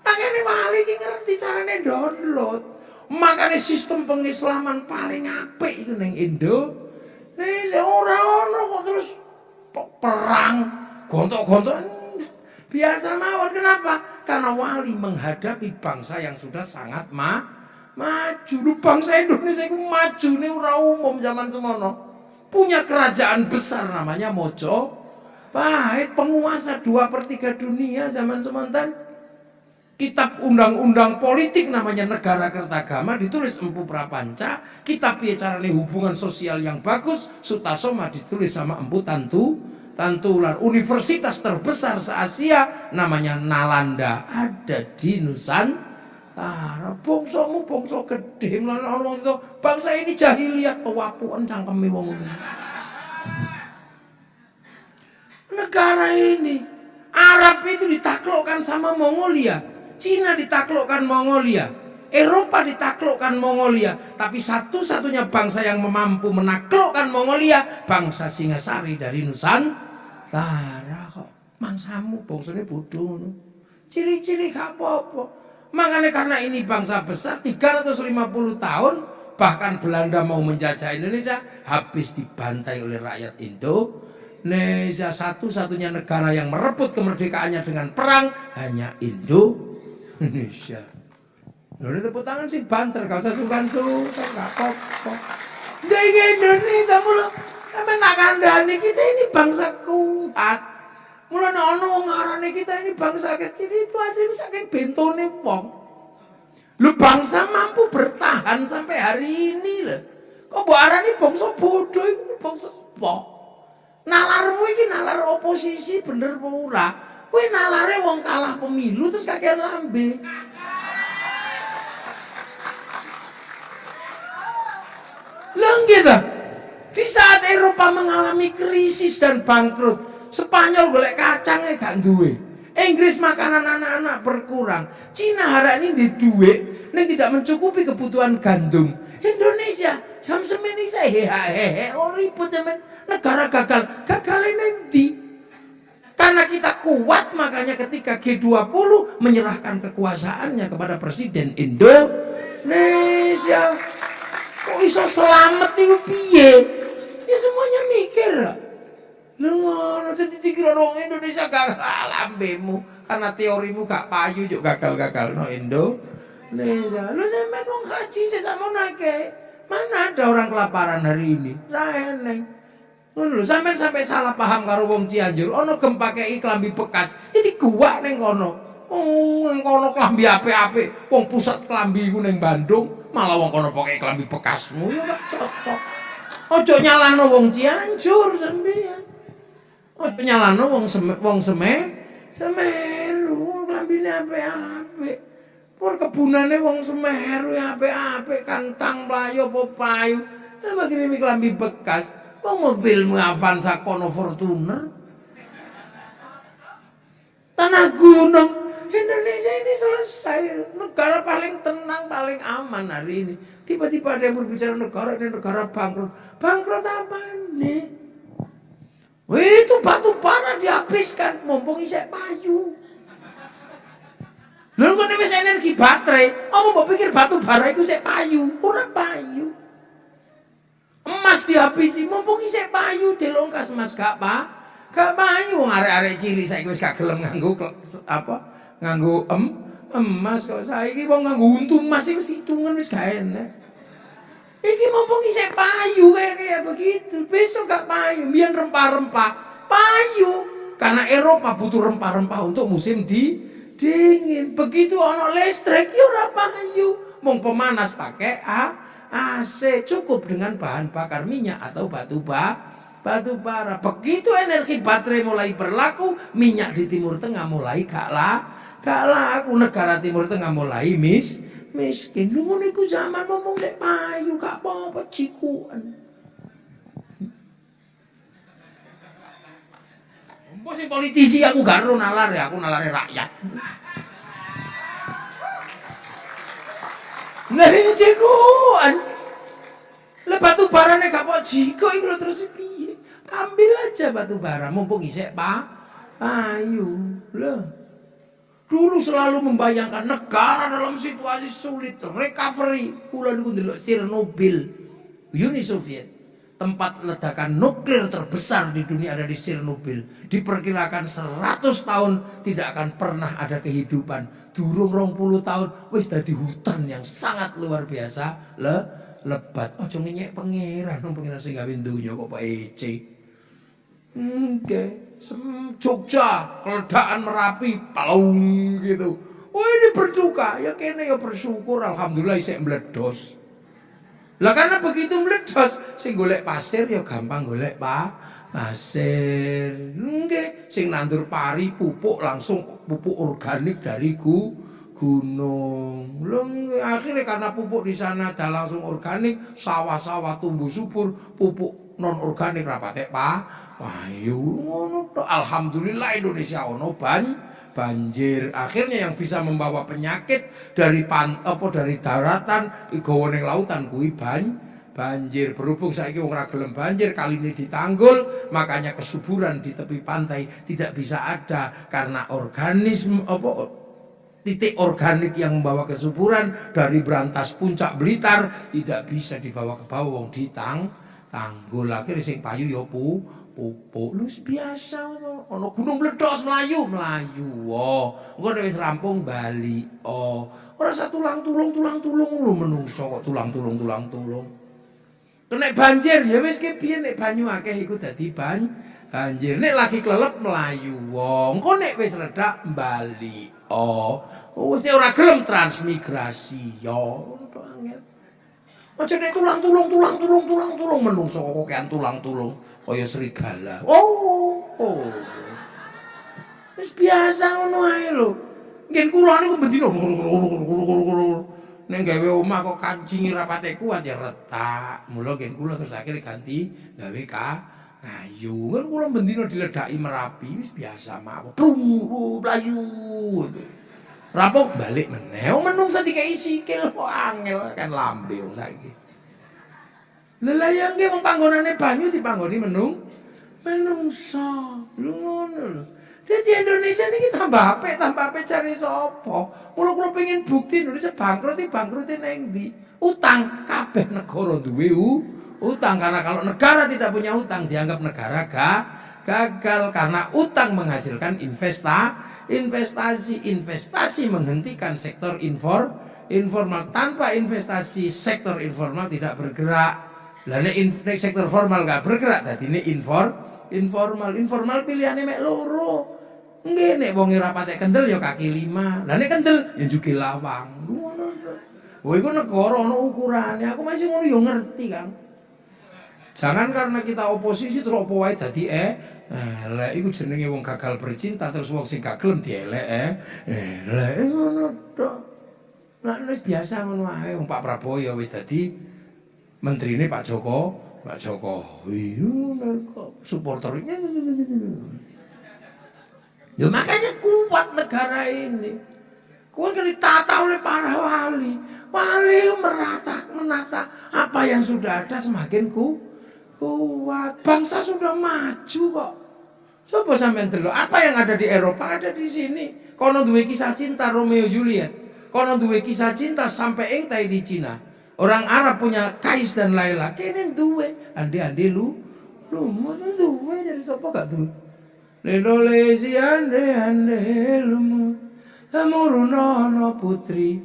Makane wali iki ngerti carane download. Makane sistem pengislaman paling apik iku ning Indo. Nek ora ono kok terus perang, gontok-gontok biasa mawon kenapa? Karena wali menghadapi bangsa yang sudah sangat ma maju. Lu bangsa Indonesia itu maju nih ora umum zaman semono. Punya kerajaan besar namanya Mojo. Pahit penguasa dua per tiga dunia zaman semontan. Kitab undang-undang politik namanya Negara Kertagama ditulis Empu Prapanca. Kitab carane hubungan sosial yang bagus Sutasoma ditulis sama Empu Tantu Tantu Ular. Universitas terbesar se-Asia namanya Nalanda ada di Nusantara. Bongsomu bongso gede orang itu bangsa ini jahiliyah tuwapuan cangkeme wong Negara ini Arab itu ditaklukkan sama Mongolia. Cina ditaklukkan Mongolia, Eropa ditaklukkan Mongolia, tapi satu-satunya bangsa yang mampu menaklukkan Mongolia, bangsa Singasari dari Nusantara kok. Mangsamu bangsane bodoh Ciri-ciri gak apa-apa. Makanya karena ini bangsa besar 350 tahun bahkan Belanda mau menjajah Indonesia habis dibantai oleh rakyat Indonesia satu-satunya negara yang merebut kemerdekaannya dengan perang hanya Indo Indonesia. Ini tepuk tangan sih banter, gak usah sungkan-sungkan, gak apa-apa. Dari Indonesia mulu, emang nak kandani kita ini bangsa kuat. Mula ono ngarane kita ini bangsa kecil itu asli saking bentone wong. Lu bangsa mampu bertahan sampai hari ini lah. Kok mbok arani bangsa bodoh itu bangsa apa? Nalarmu iki nalar oposisi bener ora? Kowe nalare wong kalah pemilu terus kakean lambe. Lah gitu. Di saat Eropa mengalami krisis dan bangkrut, Spanyol golek kacangnya gak duwe. Inggris makanan anak-anak berkurang. Cina hari ini di duit, ini tidak mencukupi kebutuhan gandum. Indonesia jam semini saya hehehe, oh ribut men. Negara gagal, gagal nanti. Karena kita kuat makanya ketika G20 menyerahkan kekuasaannya kepada Presiden Indonesia. Kok bisa selamat nih piye? Ya semuanya mikir. Lu jadi dikira no Indonesia gagal lambemu karena teorimu gak payu juga gagal-gagal no Indo. Indonesia. Lu sampean wong haji sesama nake. Mana ada orang kelaparan hari ini? Ra eneng. Ngono sampean sampai salah paham karo wong Cianjur, ono gempa kei klambi bekas. Iki gua ning kono. Oh, ning kono klambi apik-apik. Wong pusat klambi ku ning Bandung, malah wong kono pakai klambi bekasmu ya gak cocok. Ojo nyalano wong Cianjur sampean. Ojo nyalano wong seme, wong seme, Semeru klambine apik-apik. Pur kebunane wong Semeru apik-apik, kantang playo apa payu. Lah begini klambi bekas. Mau mobilmu Avanza kono Fortuner. Tanah gunung. Indonesia ini selesai. Negara paling tenang, paling aman hari ini. Tiba-tiba ada yang berbicara negara ini negara bangkrut. Bangkrut apa nih? Wih, itu batu bara dihabiskan. Mumpung isek payu. Lalu kok ini energi baterai. Oh, mau pikir batu bara itu saya payu. Kurang payu. Emas dihabisi, mumpung isih payu dilongkas Mas gak pak, gak payu wong arek-arek cili saiki wis gak gelem nganggo apa? Nganggo em emas kok saiki wong nganggo untu emas wis hitungan wis gak enak. Iki mumpung isih payu kayak kayak begitu. Besok gak payu, biar rempah-rempah. Payu. Karena Eropa butuh rempah-rempah untuk musim di dingin. Begitu ono listrik, ya ora payu. Mong pemanas pakai ah AC cukup dengan bahan bakar minyak atau batu ba batu bara. Begitu energi baterai mulai berlaku, minyak di Timur Tengah mulai gak lah, gak laku. Negara Timur Tengah mulai mis miskin. Lu ngono iku zaman ngomong nek payu gak apa-apa cikuan. Mbok politisi aku gak nalar ya, aku nalare rakyat. Nah cekuan. Lah batu bara nek gak jiko iku lho terus piye? Ambil aja batu bara mumpung isek Pak. Ayo. Loh. Dulu selalu membayangkan negara dalam situasi sulit, recovery. Kula niku ndelok Chernobyl, Uni Soviet. Tempat ledakan nuklir terbesar di dunia ada di Chernobyl. Diperkirakan 100 tahun tidak akan pernah ada kehidupan. Durung rong puluh tahun, wis dadi hutan yang sangat luar biasa. Le, lebat. Ojo ngenyek pangeran, nang pangeran sing gawe donya kok Pak Ece. Oke, Jogja, keledaan Merapi, palung gitu. Oh ini berduka, ya kene ya bersyukur, alhamdulillah isek meledos. Lah karena begitu meledos, sing golek pasir ya gampang golek pak pasir. Nggih, sing nandur pari pupuk langsung pupuk organik dari ku gunung. Lho akhirnya karena pupuk di sana ada langsung organik, sawah-sawah tumbuh subur, pupuk non organik rapatek pak. Payu ngono Alhamdulillah Indonesia ono ban banjir. Akhirnya yang bisa membawa penyakit dari pan apa dari daratan ning lautan kuwi ban banjir. Berhubung wong ora gelem banjir, kali ini ditanggul, makanya kesuburan di tepi pantai tidak bisa ada karena organisme apa titik organik yang membawa kesuburan dari berantas puncak Blitar tidak bisa dibawa ke bawah ditang tanggul akhirnya sing payu ya pu pupuk lu biasa ono gunung meledos melayu. Melayu oh engko wis rampung bali oh. Ora satu tulang tulung tulang tulung lu menungso kok tulang tulung tulang tulung kena banjir ya wis ki piye nek banyu akeh iku dadi ban banjir. Nek lagi kelelep melayu wong engko nek wis redak bali oh. Wis ora gelem transmigrasi yo angel. Aja nek tulang tulung tulang tulung tulang tulung menungso kok kakean tulang tulung kaya serigala. Oh. Wis biasa ngono ae lho. Ngen kula niku bendina nek gawe omah kok kancingi rapate kuat ya retak. Mula ngen kula terus akhirnya ganti gawe ka Ayo kan kula bendina diledaki Merapi wis biasa mawon. Tunggu playu. Rampung balik meneh. Wong menungsa dikai sikil kok angel kan lambe wong saiki. Lelayang wong panggonane banyu dipanggoni menung menungsa. Lho ngono. Jadi Indonesia ini tambah apa, tambah apa cari sopo. Kalau kalau pengen bukti Indonesia bangkrut, bangkrut neng di utang kabeh negara duwe utang karena kalau negara tidak punya utang dianggap negara gak gagal karena utang menghasilkan investa investasi investasi menghentikan sektor infor informal tanpa investasi sektor informal tidak bergerak lalu sektor formal gak bergerak jadi ini infor informal informal pilihannya mek loro Nggih nek wong ora patek kendel ya kaki lima. Lah nek kendel ya juga lawang. Wah iku negara ana ukurane. Aku masih ngono ya ngerti, Kang. Jangan karena kita oposisi terus apa wae dadi eh elek iku jenenge wong gagal bercinta terus wong sing gak gelem dielek eh elek ngono tok. Lah wis biasa ngono wae wong Pak Prabowo ya wis dadi menterine Pak Joko, Pak Jokowi. Kok supporternya Ya makanya kuat negara ini. Kuat kan ditata oleh para wali. Wali merata, menata apa yang sudah ada semakin ku, kuat. Bangsa sudah maju kok. Coba sampean dulu, apa yang ada di Eropa ada di sini. Kono duwe kisah cinta Romeo Juliet. Kono duwe kisah cinta sampai engtai di Cina. Orang Arab punya Kais dan Laila. Kene duwe, ande-ande lu. Lu mana duwe jadi sapa? Gak duwe? Lelolesi ande ande lumu. Samurunono putri.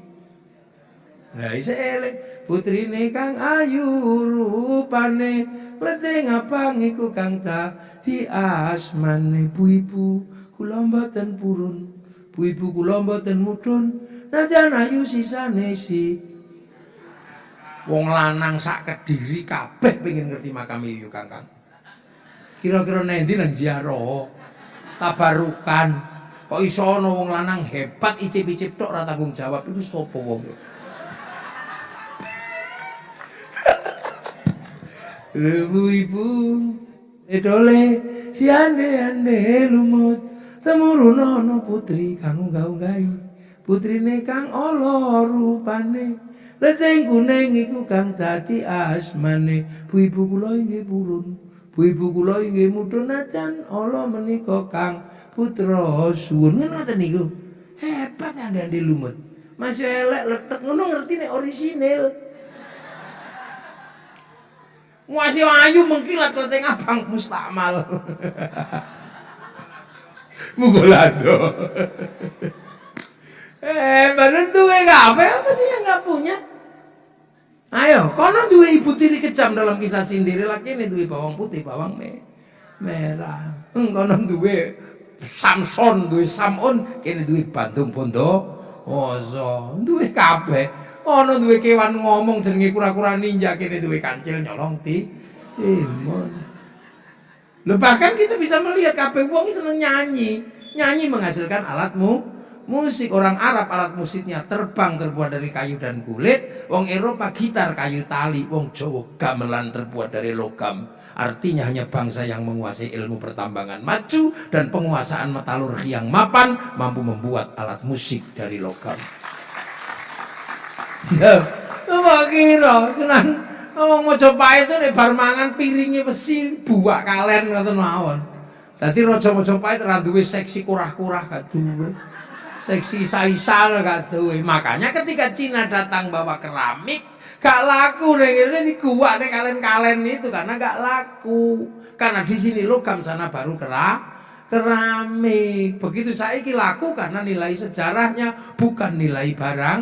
Nah isa elek. Putrine kang ayu rupane. Leteng apa ngiku kang ta. Di asmane Bu-ibu kula mboten purun. Bu-ibu kula mboten mudhun. Najan ayu sisane si Wong lanang sak kediri kabeh pengen ngerti makam Yuyu Kangkang. Kira-kira nendi nang ziarah? Tabarukan. Kok iso ana wong lanang hebat icip-icip tok ora tanggung jawab? Iku sapa wong? Lebu ibu. Edole si ande ande lumut temurunono putri kang gaung-gai putrine kang ala rupane Leteng kuning iku kang dadi asmane bu ibu kula inggih purun Bu-ibu kula inggih mudhun Allah menika Kang putra suwun ngoten niku. Hebat anda-ande lumut. Masih elek letek ngono ngerti nek orisinil. Masih ayu mengkilat kleteng abang mustakmal. Mugolado. eh, badan tuh apa? Apa sih yang nggak punya? Ayo, kono ibu tiri kejam dalam kisah sendiri lagi ini dua bawang putih, bawang me merah. Hmm, kono dua Samson, dua Samon, kini dua Bandung Pondo, Ozo, dua kape. Kono dua kewan ngomong jenenge kura-kura ninja, kini dua kancil nyolong ti. Imon. Loh bahkan kita bisa melihat kape wong seneng nyanyi. Nyanyi menghasilkan alatmu musik orang Arab alat musiknya terbang terbuat dari kayu dan kulit. Wong Eropa gitar kayu tali. Wong Jawa gamelan terbuat dari logam. Artinya hanya bangsa yang menguasai ilmu pertambangan maju dan penguasaan metalurgi yang mapan mampu membuat alat musik dari logam. Ya kira? Senang. Ngomong Mojopahit itu nih bar mangan piringnya besi buak kalen ngoten mawon. Dadi raja Mojopahit ra duwe seksi kurah-kurah gak duwe seksi saisal katuwe. Makanya ketika Cina datang bawa keramik, gak laku deh ini kuat deh kalian-kalian itu karena gak laku. Karena di sini logam sana baru kerak keramik. Begitu saya laku karena nilai sejarahnya bukan nilai barang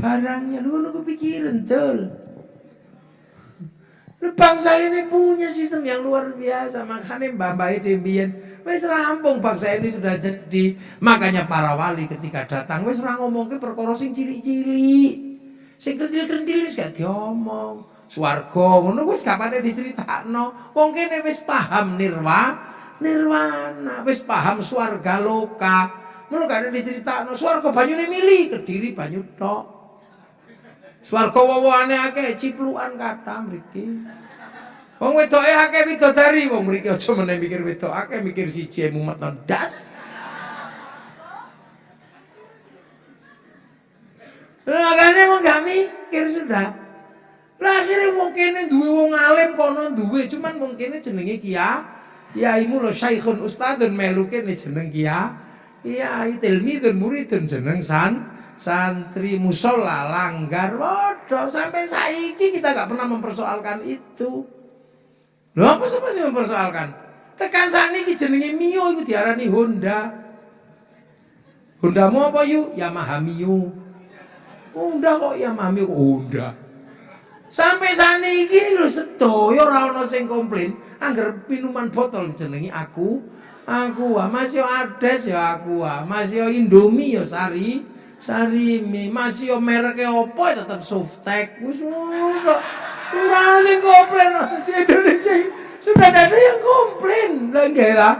barangnya. Lu lu kepikiran tuh. Bangsa ini punya sistem yang luar biasa. Makanya Mbak Mbak Wes rampung bangsa ini sudah jadi. Makanya para wali ketika datang, wes orang ngomong ke perkara sing cili-cili. Sing kentil-kentil gak diomong. Swarga ngono wis gak pate diceritakno. Wong kene wis paham nirwa, nirwana, wis paham swarga loka. Ngono gak diceritakno. Swarga banyune mili, Kediri banyu tok. Swarga wawane akeh ciplukan kata mriki. Wong wedoke akeh widodari, wong mriki aja meneh mikir wedok akeh mikir siji mumet ndas. Makanya wong gak mikir sudah. Lah akhirnya wong kene duwe wong alim kono duwe, cuman wong kene jenenge Kia. Kiaimu lo Syekhun Ustadzun melu kene jeneng Kia. Kiai tilmidun muridun jeneng san santri musola langgar waduh sampai saiki kita gak pernah mempersoalkan itu. Lho apa sih masih mempersoalkan? Tekan saat ini jenenge Mio itu diarani Honda. Hondamu apa yuk? Yamaha Mio. Honda kok Yamaha Mio Honda. Sampai saat ini lho sedoyo ora sing komplain anggar minuman botol dijenengi aku aku ah masih ades ya aku ah masih Indomie ya sari sari mie masih merek opo ya tetap softek wis Kurang sing komplain di Indonesia sudah ada yang komplain lagi lah.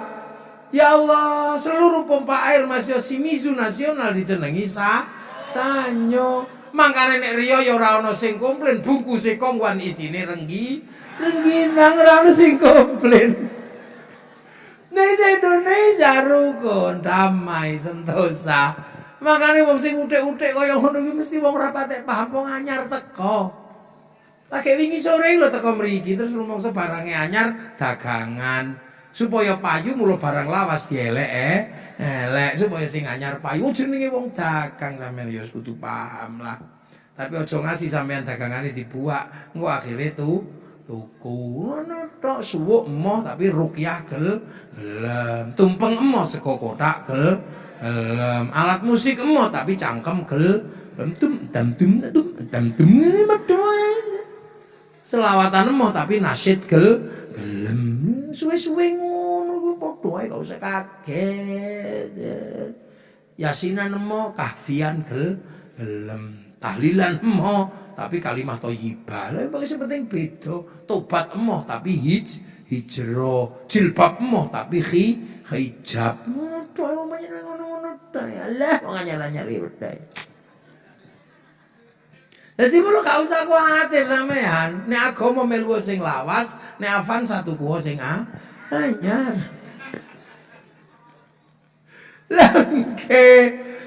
Ya Allah, seluruh pompa air masih Shimizu nasional dijenengi sa sanyo. Mangkane nek Rio ya ora ana sing komplain, bungkuse kongwan isine renggi, rengginang ora ana sing komplain. Nek Indonesia rukun, damai, sentosa. Makane wong sing utik-utik kaya ngono iki mesti wong ora paham wong anyar teko. Lagi wingi sore lho teko mriki terus rumangsa barange anyar dagangan. Supaya payu mulo barang lawas dielek eh. Elek supaya sing anyar payu. Oh, jenenge wong dagang sampean ya kudu paham lah. Tapi aja ngasih sampean dagangane dibuak, engko akhire tuh tuku. Ngono tok suwuk emoh tapi rukyah gel gelem. Tumpeng emoh sego kotak gel gelem. Alat musik emoh tapi cangkem gel tum dam tum dum dam tum ini selawatan emoh tapi nasyid gel gelem. Suwe-suwe ngono ku padha ae gak usah kaget yasinan emoh kahfian gel gelem. Tahlilan emoh tapi kalimat thayyibah lha pokoke penting beda. Tobat emoh tapi hij hijro jilbab emoh tapi khi hijab. Ngono ngono-ngono ta ya Allah wong anyar-anyar ribet Jadi mulo gak usah khawatir sampean. Nek agama melu sing lawas, nek afan satu kuwo sing anyar. Lengke,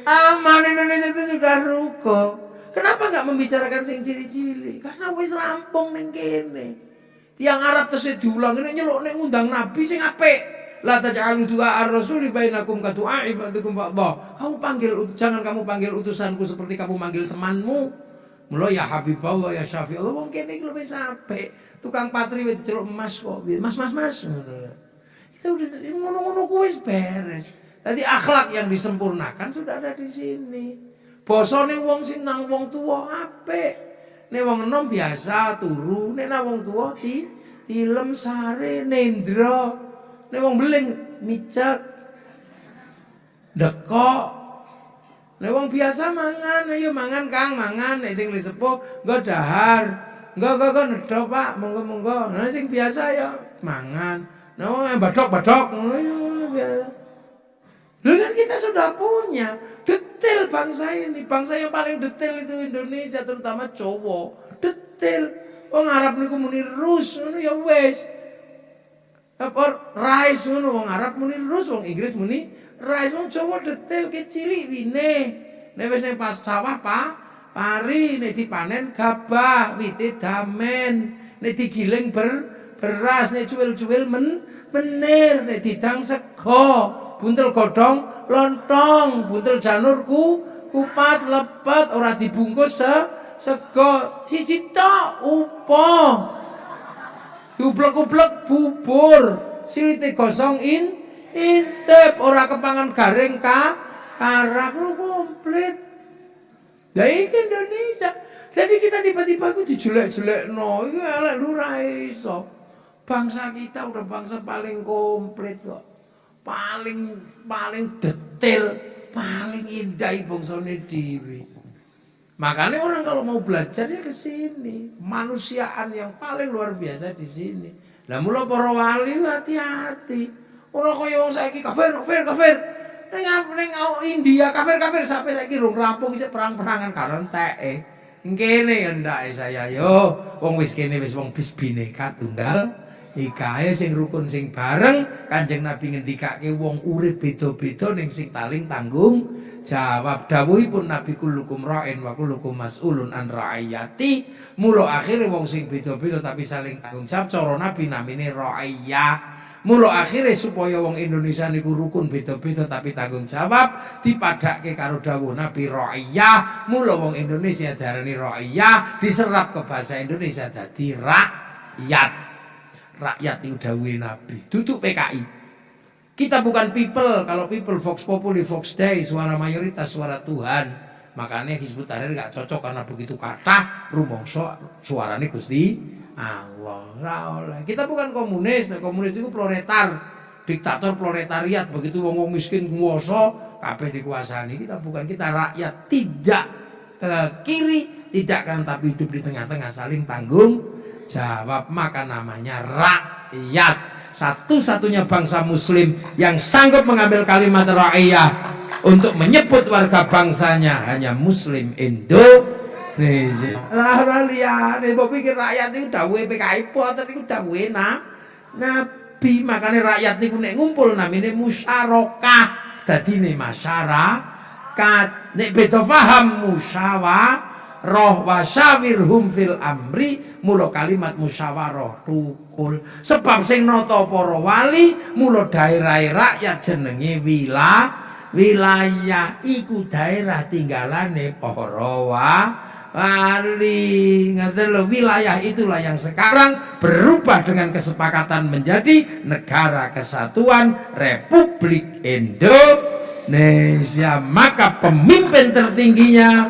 aman Indonesia itu sudah ruko. Kenapa nggak membicarakan sing ciri-ciri? Karena wis rampung ning kene. Tiang Arab terus diulang ini nyeluk ning undang Nabi sing apik. La taj'alu du'a ar-rasuli bainakum ka du'a ibadikum. Kamu panggil jangan kamu panggil utusanku seperti kamu panggil temanmu. Mula ya Habibullah ya Allah wong kene iki luwih sampe. Tukang patri wis celuk emas kok. Mas mas mas. Kita udah ngono-ngono kuwi beres. Tadi akhlak yang disempurnakan sudah ada di sini. Bosone wong sing nang wong tuwa apik. Nek wong enom biasa turu, nek nang wong tuwa ti tilem sare nendra. Nek wong beling micak dekok Nek wong biasa mangan, ayo mangan Kang, mangan nek sing wis sepuh nggo dahar. Nggo nggo nggo nedho Pak, monggo-monggo. Nah sing biasa ya mangan. Nah wong badok-badok ngono ya Lu kan kita sudah punya detail bangsa ini. Bangsa yang paling detail itu Indonesia terutama cowok. Detail. Wong Arab niku muni rus ngono ya wis. Apa rice ngono wong Arab muni rus, wong Inggris muni Rais wong Jawa detail kecilik wine. Nek wis pas sawah Pak, pari nek dipanen gabah, wite damen, nek digiling ber beras, nek cuwil-cuwil men menir, nek didang sego, buntel godhong lontong, buntel janur ku kupat lepet ora dibungkus se sego siji tok upo. Dublek-ublek bubur, silite gosong in intip ora kepangan garing ka karak lu komplit. Ya ini Indonesia. Jadi kita tiba-tiba aku dijelek-jelek no itu elek lu raiso bangsa kita udah bangsa paling komplit kok. Paling paling detail paling indah bangsa ini dewi makanya orang kalau mau belajar ya ke sini. Manusiaan yang paling luar biasa di sini. Lah mula para wali hati-hati Kaya wong saiki kafir, kafir, kafir. Ning ning India kafir, kafir sampai saiki rung rampung isih perang-perangan karo enteke. Kene ndake saya yo. Wong wis kene wis wong bis bineka tunggal. Ikae sing rukun sing bareng Kanjeng Nabi ngendikake wong urip beda-beda ning sing taling tanggung jawab dawuhipun Nabi kullukum ra'in wa kullukum mas'ulun an ra'iyati. Mula akhire wong sing beda-beda tapi saling tanggung jawab cara Nabi namine ra'iyah. Mula akhirnya supaya wong Indonesia niku rukun beda-beda tapi tanggung jawab dipadake karo dawuh Nabi ra'iyah. Mula wong Indonesia darani ra'iyah diserap ke bahasa Indonesia dadi rakyat. Rakyat itu dawuhe Nabi. Duduk PKI. Kita bukan people. Kalau people Vox Populi, Vox Dei, suara mayoritas, suara Tuhan. Makanya Hizbut Tahrir gak cocok karena begitu kata rumongso suaranya Gusti Allah. Kita bukan komunis, nah, komunis itu proletar, diktator proletariat. Begitu wong wong miskin nguoso, kabeh dikuasani. Kita bukan kita rakyat, tidak ke kiri, tidak kan tapi hidup di tengah-tengah saling tanggung jawab. Maka namanya rakyat. Satu-satunya bangsa muslim yang sanggup mengambil kalimat rakyat untuk menyebut warga bangsanya hanya muslim Indo Indonesia. Lah ora liyane mbok pikir rakyat iku dawuhe PKI boten iku dawuhe nah. Nabi makane rakyat niku nek ngumpul namine musyarakah. Dadine masyarakat nek beda paham musyawarah wasyawirhum fil amri mula kalimat musyawarah tukul sebab sing nata para wali mula daerah rakyat jenenge wilayah wilayah iku daerah tinggalane para Wali Ngatel wilayah itulah yang sekarang berubah dengan kesepakatan menjadi negara kesatuan Republik Indonesia. Maka pemimpin tertingginya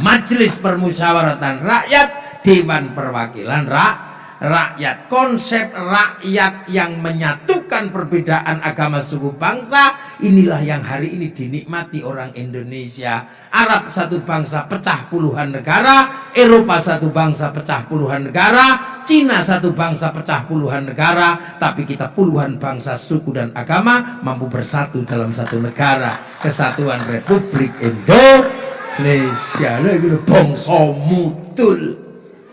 Majelis Permusyawaratan Rakyat Dewan Perwakilan Rakyat rakyat. Konsep rakyat yang menyatukan perbedaan agama suku bangsa inilah yang hari ini dinikmati orang Indonesia. Arab satu bangsa pecah puluhan negara Eropa satu bangsa pecah puluhan negara Cina satu bangsa pecah puluhan negara tapi kita puluhan bangsa suku dan agama mampu bersatu dalam satu negara. Kesatuan Republik Indonesia. Lagi bangsa mutul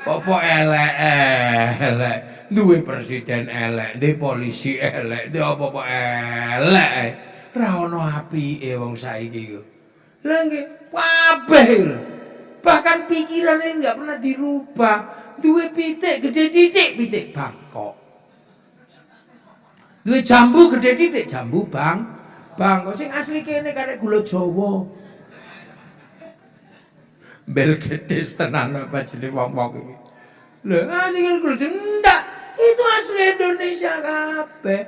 apa elek-elek duwe presiden elek duwe polisi elek duwe apa-apa elek. Ra ono apike wong saiki iku lha nggih kabeh bahkan pikirannya nggak pernah dirubah. Duwe pitik gede titik pitik bangkok. Duwe jambu gede titik jambu bang bangkok. Sing asli kene karek gula Jawa bel ketis tenan apa jadi wong-wong iki. Lho, asli kulo ndak. Itu asli Indonesia kabeh.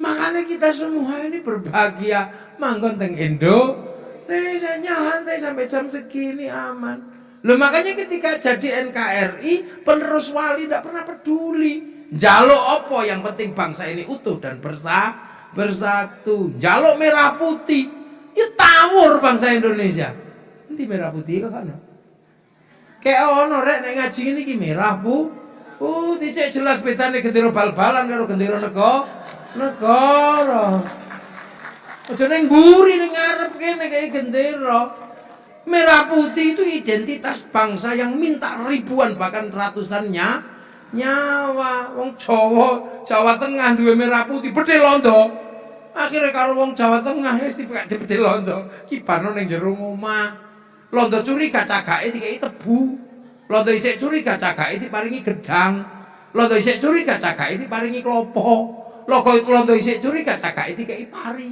Makanya kita semua ini berbahagia manggon teng Indo. Indonesia nyantai sampai jam segini aman. Loh makanya ketika jadi NKRI penerus wali tidak pernah peduli. Jalo opo yang penting bangsa ini utuh dan bersah, bersatu. Jalo merah putih. Ya tawur bangsa Indonesia. Nanti merah putih ke kana? Kayak ono rek nek ngaji ini ki merah bu. Uh, dicek jelas bedane gendera bal-balan karo gendera negara. Negara. Aja ning mburi ning ngarep kene kayak. Merah putih itu identitas bangsa yang minta ribuan bahkan ratusannya nyawa wong Jawa Jawa Tengah duwe merah putih bedhe londo akhirnya kalau wong Jawa Tengah wis dipekak bedhe londo kibarno ning jero omah Londo curiga cagake dikai tebu. Londo isik curiga cagake diparingi gedang. Londo isik curiga cagake diparingi klopo. Londo londo isik curiga cagake dikai pari.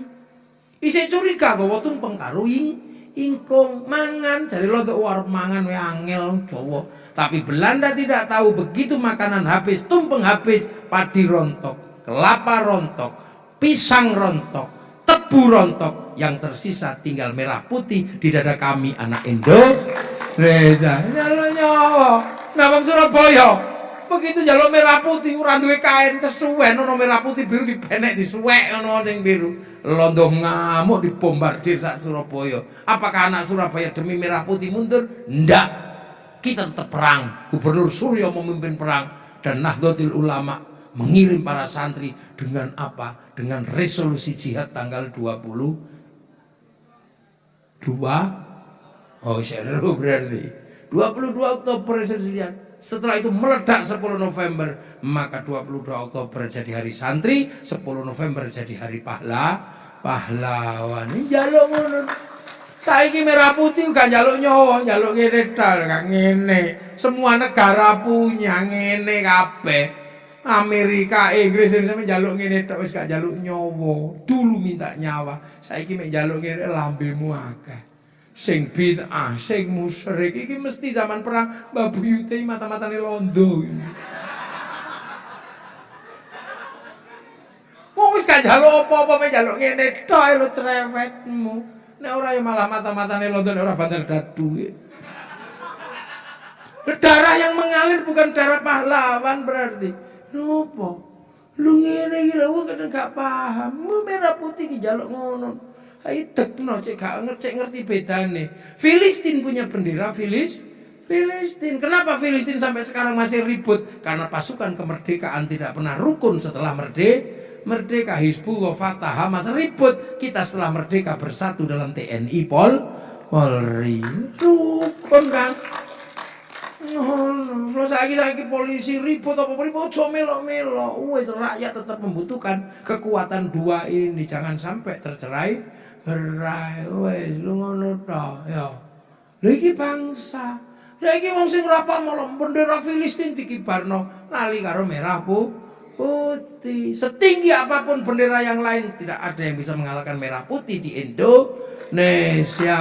Isik curiga gawa tumpeng karo ing ingkung mangan dari londo war mangan we angel Jawa. Tapi Belanda tidak tahu begitu makanan habis, tumpeng habis, padi rontok, kelapa rontok, pisang rontok, tebu rontok, yang tersisa tinggal merah putih di dada kami anak Indonesia. Nyalo nyawa. Nah bang Surabaya begitu jalur merah putih ora duwe kain kesuwen ono merah putih biru dipenek disuwek ono ning biru. Londo ngamuk dibombardir sak Surabaya. Apakah anak Surabaya demi merah putih mundur? Ndak. Kita tetap perang. Gubernur Suryo memimpin perang dan Nahdlatul Ulama mengirim para santri dengan apa? Dengan resolusi jihad tanggal 20 dua Oh, seru berarti. 22 Oktober lihat. Setelah itu meledak 10 November, maka 22 Oktober jadi hari santri, 10 November jadi hari pahla, pahlawan. Jaluk ngono. Saiki merah putih gak jaluk nyawa, jaluk ngene tok, gak ngene. Semua negara punya ngene kabeh. Amerika, Inggris sampe jaluk ngene tok wis gak jaluk nyawa. Dulu minta nyawa, saiki mek jaluk ngene lambemu akeh. Sing bid'ah, sing musyrik iki mesti zaman perang babu yute mata-matane londo. Wong wis gak jaluk apa-apa mek jaluk ngene tok lho cerewetmu. Nek ora ya malah mata-matane londo nek ora bandar dadu. Darah yang mengalir bukan darah pahlawan berarti. Nopo? Lu ngene iki lho wong gak paham. Merah putih ki jaluk ngono. Ayo tekno cek gak ngerti ngerti bedane. Filistin punya bendera Filis Filistin. Kenapa Filistin sampai sekarang masih ribut? Karena pasukan kemerdekaan tidak pernah rukun setelah merdeka. Merdeka Hizbullah Fatah Hamas ribut. Kita setelah merdeka bersatu dalam TNI Pol Polri. Rukun kan? Kalau lagi lagi polisi ribut apa ribut, ojo melo melo. Wes rakyat tetap membutuhkan kekuatan dua ini. Jangan sampai tercerai berai. Wes lu ngono ta ya. Lha iki bangsa. Ya iki wong sing bendera Filistin dikibarno lali karo merah bu putih. Setinggi apa pun bendera yang lain tidak ada yang bisa mengalahkan merah putih di Indonesia.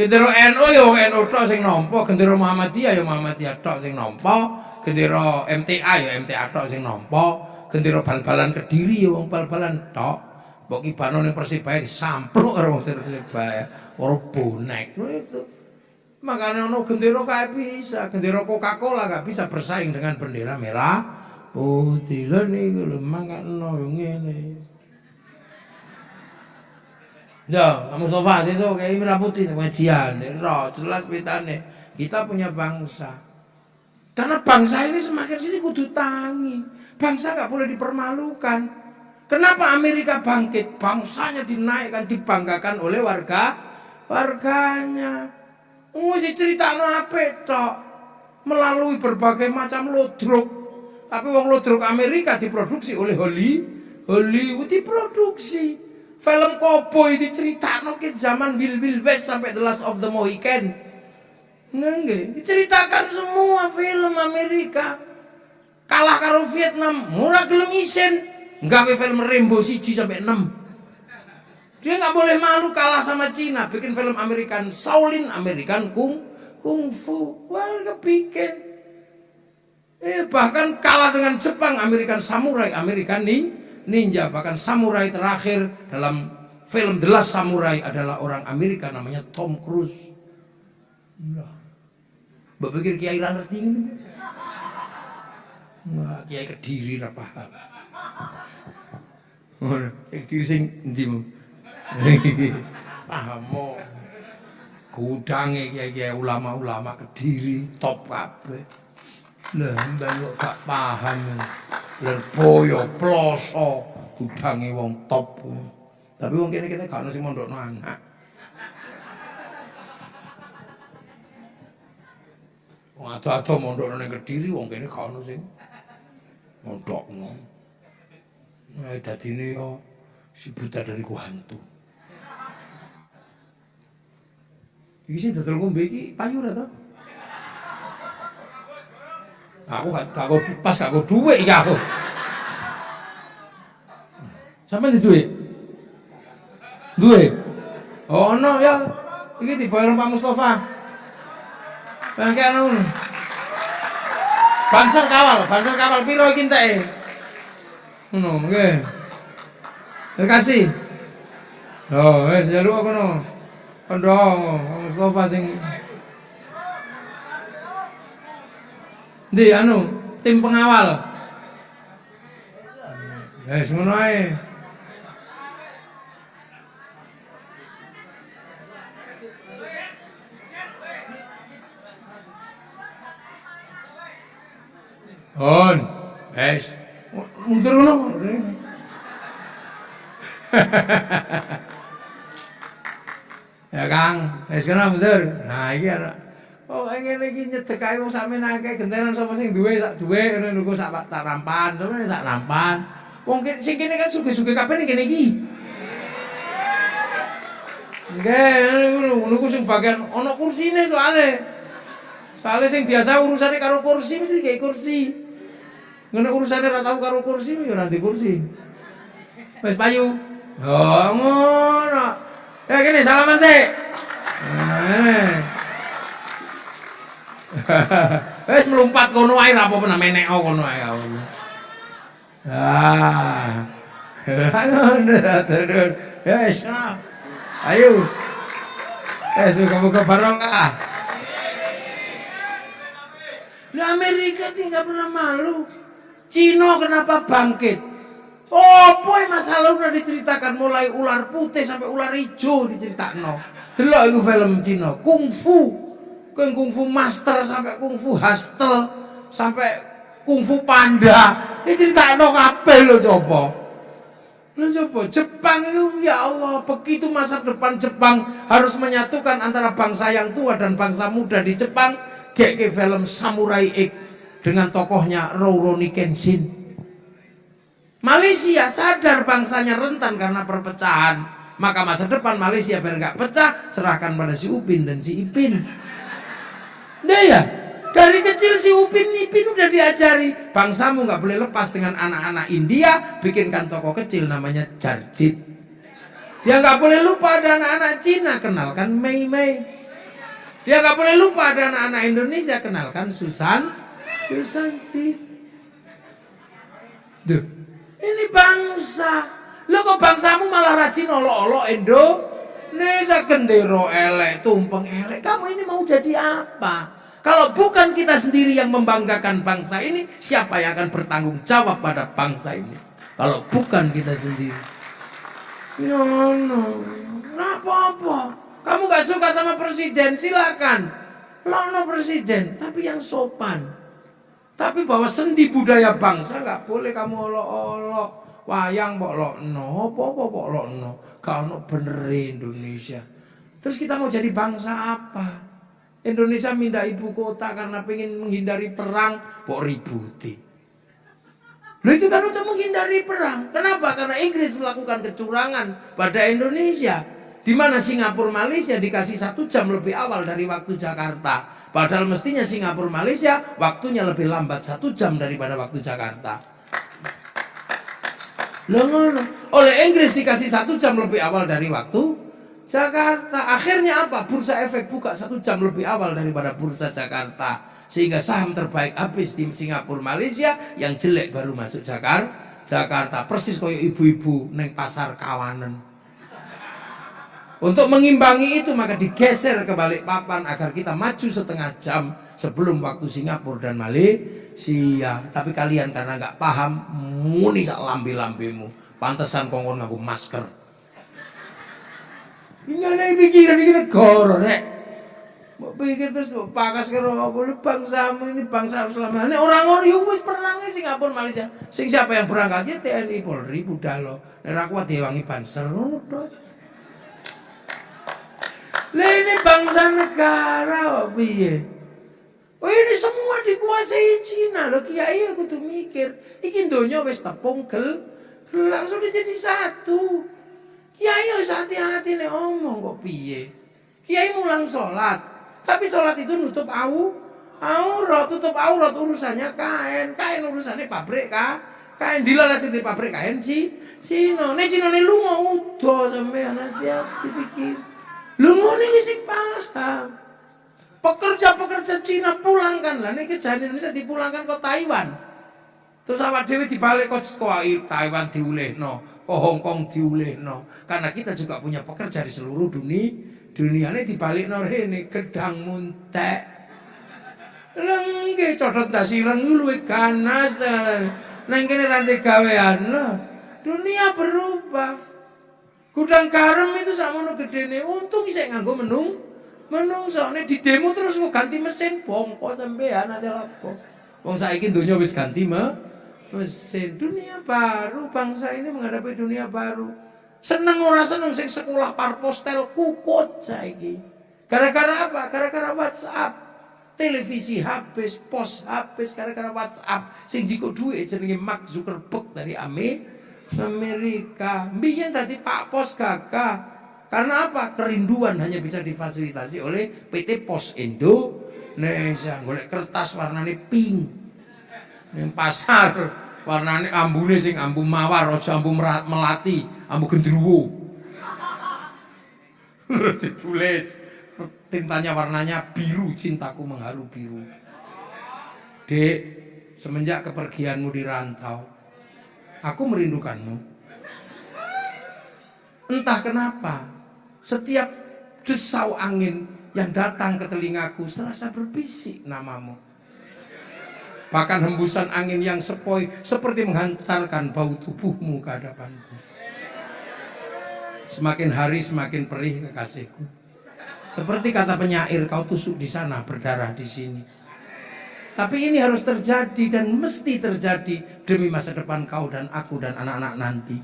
Gendera NU ya NU tok sing nampa, gendera Muhammadiyah ya Muhammadiyah tok sing nampa, gendera MTA ya MTA tok sing nampa, gendera bal-balan Kediri ya wong bal-balan tok. Mbok kibano ning Persibaya disampluk karo wong Persibaya, ora bonek. itu. Makanya ono gendera kae bisa, gendera Coca-Cola gak bisa bersaing dengan bendera merah putih. Lha niku lho mangkano ngene. Ya, Mustafa sesuk kayak merah putih pengajian, roh jelas pitane. Kita punya bangsa. Karena bangsa ini semakin sini kudu tangi. Bangsa gak boleh dipermalukan. Kenapa Amerika bangkit? Bangsanya dinaikkan, dibanggakan oleh warga warganya. Mesti cerita apa tok melalui berbagai macam lodruk. Tapi wong lodruk Amerika diproduksi oleh Hollywood, Hollywood diproduksi. Film Cowboy diceritakan ke zaman Will Will West sampai The Last of the Mohican. Nggak, diceritakan semua film Amerika. Kalah karo Vietnam, murah gelem isen. Nggak film Rainbow Siji sampai 6. Dia nggak boleh malu kalah sama Cina, bikin film American Shaolin, American Kung Kung Fu. Wah, kepikiran. Eh, bahkan kalah dengan Jepang, American Samurai, American Ninja ninja bahkan samurai terakhir dalam film The Last Samurai adalah orang Amerika namanya Tom Cruise. Nah, berpikir kiai ra ngerti ini. Kiai kediri ra paham. Kediri sing endi Paham mo. Gudange kiai-kiai ulama-ulama kediri top kabeh. Lah mbak gak paham. Lerboyo, ploso, gudange wong top. Tapi wong kene kita gak ono sing mondokno anak. Wong ado-ado mondokno ning Kediri wong kene gak ono sing mondokno. Nah, dadine yo si buta dari ku hantu. Iki sing dodol ngombe iki payu ora to? Aku gak gak kok duit iki aku. Sampe di duit? Duit? Oh no ya. Iki dibayar Pak Mustafa. Bangke anu. Banser kawal, banser kawal piro iki enteke? Ngono, nggih. Terima kasih. Oh, wis jaluk kono. Kondo Mustafa sing Di anu, tim pengawal. Wis ngono ae. On, wis. Mundur ngono. Ya Kang, wis kena bener. Nah iki anak Oh, ngene iki nyedek ae wong sampeyan akeh gentenan sapa sing duwe sak duwe ngene niku sak nampan, sampeyan sak nampan. Wong sing kene kan sugih-sugih kabeh ning kene iki. Nggih, ngono niku sing bagian ana kursine soalnya. Soalnya sing biasa urusannya karo kursi mesti kayak kursi. Ngono urusannya ora tau karo kursi ya ora kursi. Wis payu. Oh, ngono. Ya gini salaman sih. Nah, Wes melompat kono ae ra apa-apa menek kono ae kamu. Ah. Ya wes. Ayo. Eh, suka-buka barokah. Nah Amerika nggak pernah malu. Cina kenapa bangkit? Oh, boy masalah udah diceritakan mulai ular putih sampai ular hijau diceritakan. Delok itu film Cina, kungfu Keng kungfu master sampai kungfu hustle sampai kungfu panda. Ini cerita no kabeh lo coba. Lo coba Jepang itu ya Allah begitu masa depan Jepang harus menyatukan antara bangsa yang tua dan bangsa muda di Jepang. Kayak film Samurai X dengan tokohnya Rurouni Kenshin. Malaysia sadar bangsanya rentan karena perpecahan. Maka masa depan Malaysia biar nggak pecah, serahkan pada si Upin dan si Ipin. Nah ya, dari kecil si Upin Ipin udah diajari. Bangsamu nggak boleh lepas dengan anak-anak India bikinkan toko kecil namanya Jarjit. Dia nggak boleh lupa ada anak-anak Cina kenalkan Mei Mei. Dia nggak boleh lupa ada anak-anak Indonesia kenalkan Susan Susanti. Duh, ini bangsa. Lo kok bangsamu malah rajin olok-olok Indo Nesa gendero elek, tumpeng elek. Kamu ini mau jadi apa? Kalau bukan kita sendiri yang membanggakan bangsa ini, siapa yang akan bertanggung jawab pada bangsa ini? Kalau bukan kita sendiri. Ya no, nggak apa-apa. Kamu gak suka sama presiden, silakan. Lono presiden, tapi yang sopan. Tapi bahwa sendi budaya bangsa nggak boleh kamu olok-olok wayang mbok lokno apa-apa mbok lokno ono bener Indonesia. Terus kita mau jadi bangsa apa? Indonesia minta ibu kota karena pengen menghindari perang kok ributi? Loh itu kan untuk menghindari perang. Kenapa? Karena Inggris melakukan kecurangan pada Indonesia. Di mana Singapura Malaysia dikasih satu jam lebih awal dari waktu Jakarta. Padahal mestinya Singapura Malaysia waktunya lebih lambat satu jam daripada waktu Jakarta Ngono. Oleh Inggris dikasih satu jam lebih awal dari waktu Jakarta. Akhirnya apa? Bursa efek buka satu jam lebih awal daripada bursa Jakarta. Sehingga saham terbaik habis di Singapura, Malaysia. Yang jelek baru masuk Jakarta. Jakarta persis kayak ibu-ibu neng pasar kawanan. Untuk mengimbangi itu maka digeser ke balik papan agar kita maju setengah jam sebelum waktu Singapura dan Malaysia. Tapi kalian karena nggak paham muni sak lambe-lambemu. Pantesan kongkon ngaku masker. Ini ada pikiran ini negara, nek. Mau pikir terus pakas karo apa bangsamu ini bangsa selama ini orang orang yo wis perangnya Singapura Malaysia. Sing siapa yang berangkat ya TNI Polri Budalo. Nek aku diwangi banser ini bangsa negara piye? Oh ini semua dikuasai Cina. Loh kiai aku tuh mikir iki donya wis tepung gel langsung jadi satu. Kiai harus hati-hati nih omong kok piye? Kiai mulang sholat tapi sholat itu nutup au aurat tutup aurat urusannya kain. Kain urusannya pabrik kah kain dilalas di pabrik kain si Cina. Nih Cina nih lu mau udah sampai hati-hati pikir. Lu nih sih paham Pekerja-pekerja Cina pulangkan lah. Ini kejadian bisa dipulangkan ke Taiwan. Terus awak dewi dibalik kok Taiwan no, ke Hong Kong no. Karena kita juga punya pekerja di seluruh dunia. Dunia ini dibalik no ini gedang muntek. Lengge codot dasi reng luwe ganas. Nang kene rantai gawean. Dunia berubah. Gudang garam itu sama no gede nih. Untung isek nganggo menung menungso nek di demo terus mau ganti mesin bongko sampean ada lapo wong saiki dunia wis ganti me mesin dunia baru bangsa ini menghadapi dunia baru Seneng ora seneng sing sekolah parpostel kukut saiki. Gara-gara apa? Gara-gara WhatsApp. Televisi habis, pos habis gara-gara WhatsApp. Sing jiko duit jenenge Mark Zuckerberg dari Amerika. Mbiyen tadi Pak Pos gagah. Karena apa? Kerinduan hanya bisa difasilitasi oleh PT Pos Indonesia. Golek kertas warnanya pink. Ning pasar warnane ambune sing ambu mawar aja ambu melati ambu gendruwo terus ditulis tintanya warnanya biru cintaku mengharu biru dek semenjak kepergianmu di rantau aku merindukanmu entah kenapa setiap desau angin yang datang ke telingaku serasa berbisik namamu Bahkan hembusan angin yang sepoi seperti menghantarkan bau tubuhmu ke hadapanku. Semakin hari semakin perih kekasihku. Seperti kata penyair, kau tusuk di sana, berdarah di sini. Tapi ini harus terjadi dan mesti terjadi demi masa depan kau dan aku dan anak-anak nanti.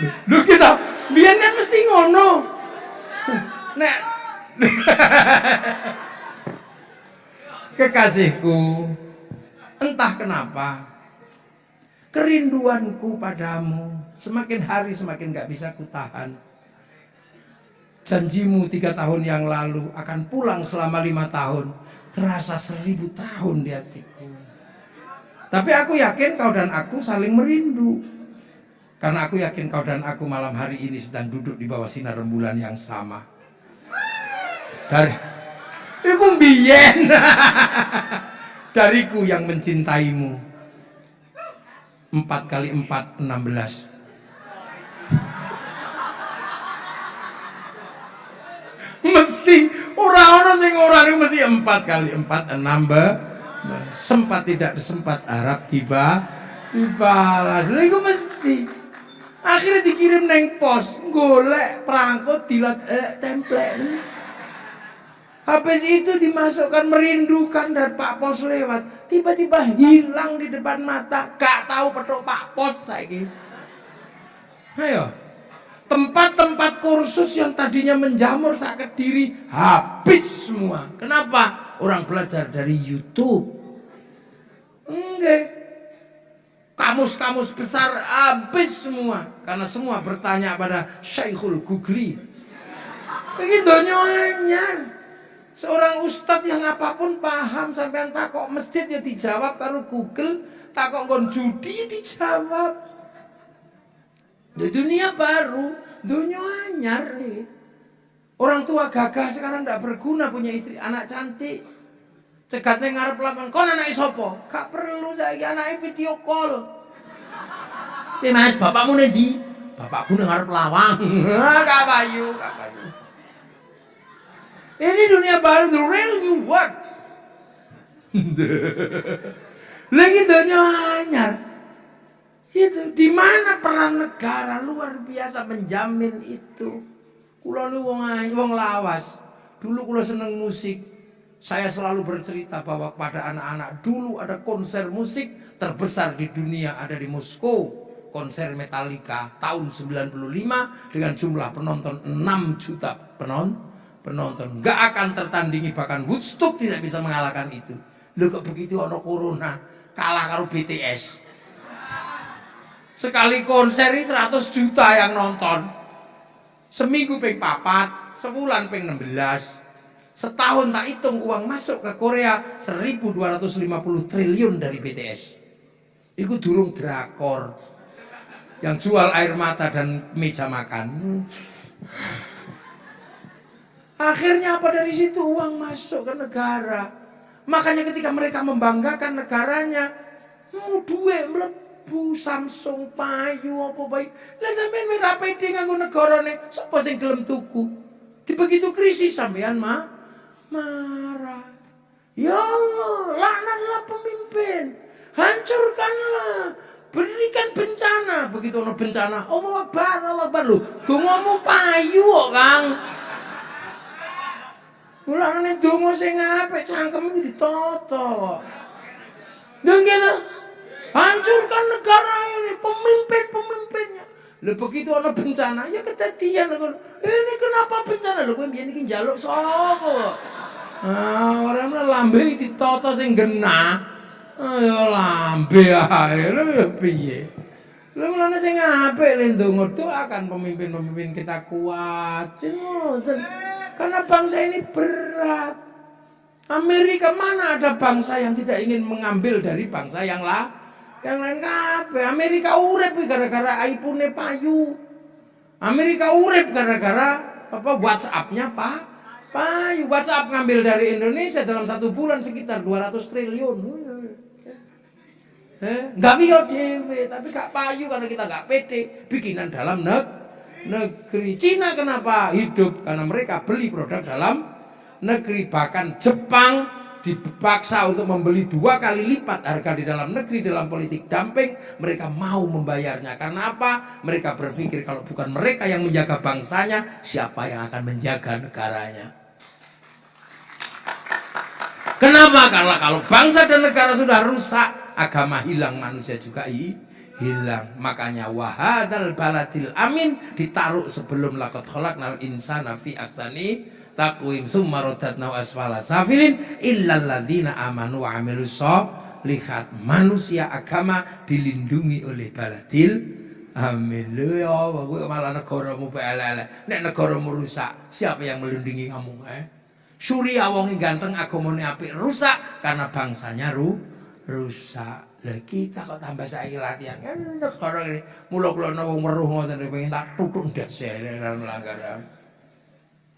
Lu kita, biar kan mesti ngono. Nek Kekasihku, entah kenapa kerinduanku padamu semakin hari semakin gak bisa kutahan. Janjimu tiga tahun yang lalu akan pulang selama lima tahun. Terasa seribu tahun di hatiku. Tapi aku yakin kau dan aku saling merindu. Karena aku yakin kau dan aku malam hari ini sedang duduk di bawah sinar rembulan yang sama. Dari Iku mbiyen. Dariku yang mencintaimu. Empat kali empat, enam belas. mesti orang-orang sing orang ini mesti empat kali empat enam be sempat tidak sempat Arab tiba dibalas lha iku mesti akhirnya dikirim neng pos golek perangkut dilat eh, template Habis itu dimasukkan merindukan dan Pak Pos lewat. Tiba-tiba hilang di depan mata. Gak tahu petuk Pak Pos lagi. Ayo. Tempat-tempat kursus yang tadinya menjamur sakit diri habis semua. Kenapa? Orang belajar dari YouTube. Enggak. Kamus-kamus besar habis semua. Karena semua bertanya pada Syekhul Gugri. Begitu nyonyar. Seorang ustadz yang apa pun paham sampai takok masjid ya dijawab karo Google, takok kon judi dijawab. Di dunia baru, dunia anyar. Orang tua gagah sekarang tidak berguna punya istri anak cantik. Cegatnya ngarep lakukan, kon anak isopo? Gak perlu saya anak video call. Tapi mas, bapakmu nanti? Bapakku ngarep lawang. Gak payu, gak payu. Ini dunia baru, the real new world. Lagi dunia anyar. Itu di mana peran negara luar biasa menjamin itu. Kulo nu wong wong lawas. Dulu kulo seneng musik. Saya selalu bercerita bahwa pada anak-anak dulu ada konser musik terbesar di dunia ada di Moskow. Konser Metallica tahun 95 dengan jumlah penonton 6 juta penonton penonton. Gak akan tertandingi bahkan Woodstock tidak bisa mengalahkan itu. Lu kok begitu ono corona kalah karo BTS. Sekali konser 100 juta yang nonton. Seminggu peng papat, sebulan peng 16. Setahun tak hitung uang masuk ke Korea 1250 triliun dari BTS. Itu durung drakor. Yang jual air mata dan meja makan. Akhirnya apa dari situ uang masuk ke negara. Makanya ketika mereka membanggakan negaranya, mau duit melebu Samsung payu apa baik. Lah sampean ora pede nganggo negarane, sapa sing gelem tuku? Di begitu krisis sampean mah marah. Ya Allah, laknatlah pemimpin. Hancurkanlah. Berikan bencana. Begitu ono bencana. Allah Akbar Allah Akbar. Lu dongamu payu kok Kang. Mulane donga sing apik cangkem iki ditata. Dan gitu, hancurkan negara ini, pemimpin-pemimpinnya. Lho begitu ana bencana ya kedadian ini kenapa bencana? Lho kowe mbiyen iki njaluk Ah ora lambe ditata sing genah. Ah ya lambe ae ya piye. Lha mulane sing apik le ndonga doakan pemimpin-pemimpin kita kuat. Ngoten. Karena bangsa ini berat. Amerika mana ada bangsa yang tidak ingin mengambil dari bangsa yang lah yang lain kabeh. Amerika urip gara-gara iPhone payu. Amerika urip gara-gara apa WhatsApp-nya Pak. Payu WhatsApp ngambil dari Indonesia dalam satu bulan sekitar 200 triliun. Eh, nggak bisa dewe, tapi gak payu karena kita nggak pede bikinan dalam neg negeri. Cina kenapa hidup? Karena mereka beli produk dalam negeri. Bahkan Jepang dipaksa untuk membeli dua kali lipat harga di dalam negeri dalam politik dumping mereka mau membayarnya karena apa mereka berpikir kalau bukan mereka yang menjaga bangsanya siapa yang akan menjaga negaranya kenapa karena kalau bangsa dan negara sudah rusak agama hilang manusia juga hilang makanya wahadal baladil amin ditaruh sebelum lakot khalaqnal insana fi aksani takwim summa radatna asfala safilin illal ladzina amanu wa amilus lihat manusia agama dilindungi oleh baladil Amin. Lu ya gue malah negaramu pelele. Nek negaramu rusak, siapa yang melindungi kamu? Eh? Surya wongi ganteng agamane apik rusak karena bangsanya ru rusak. Lah kita kok tambah saiki latihan. Kan negara ini mula kula wong weruh ngoten pengen tak tutuk ndas melanggar.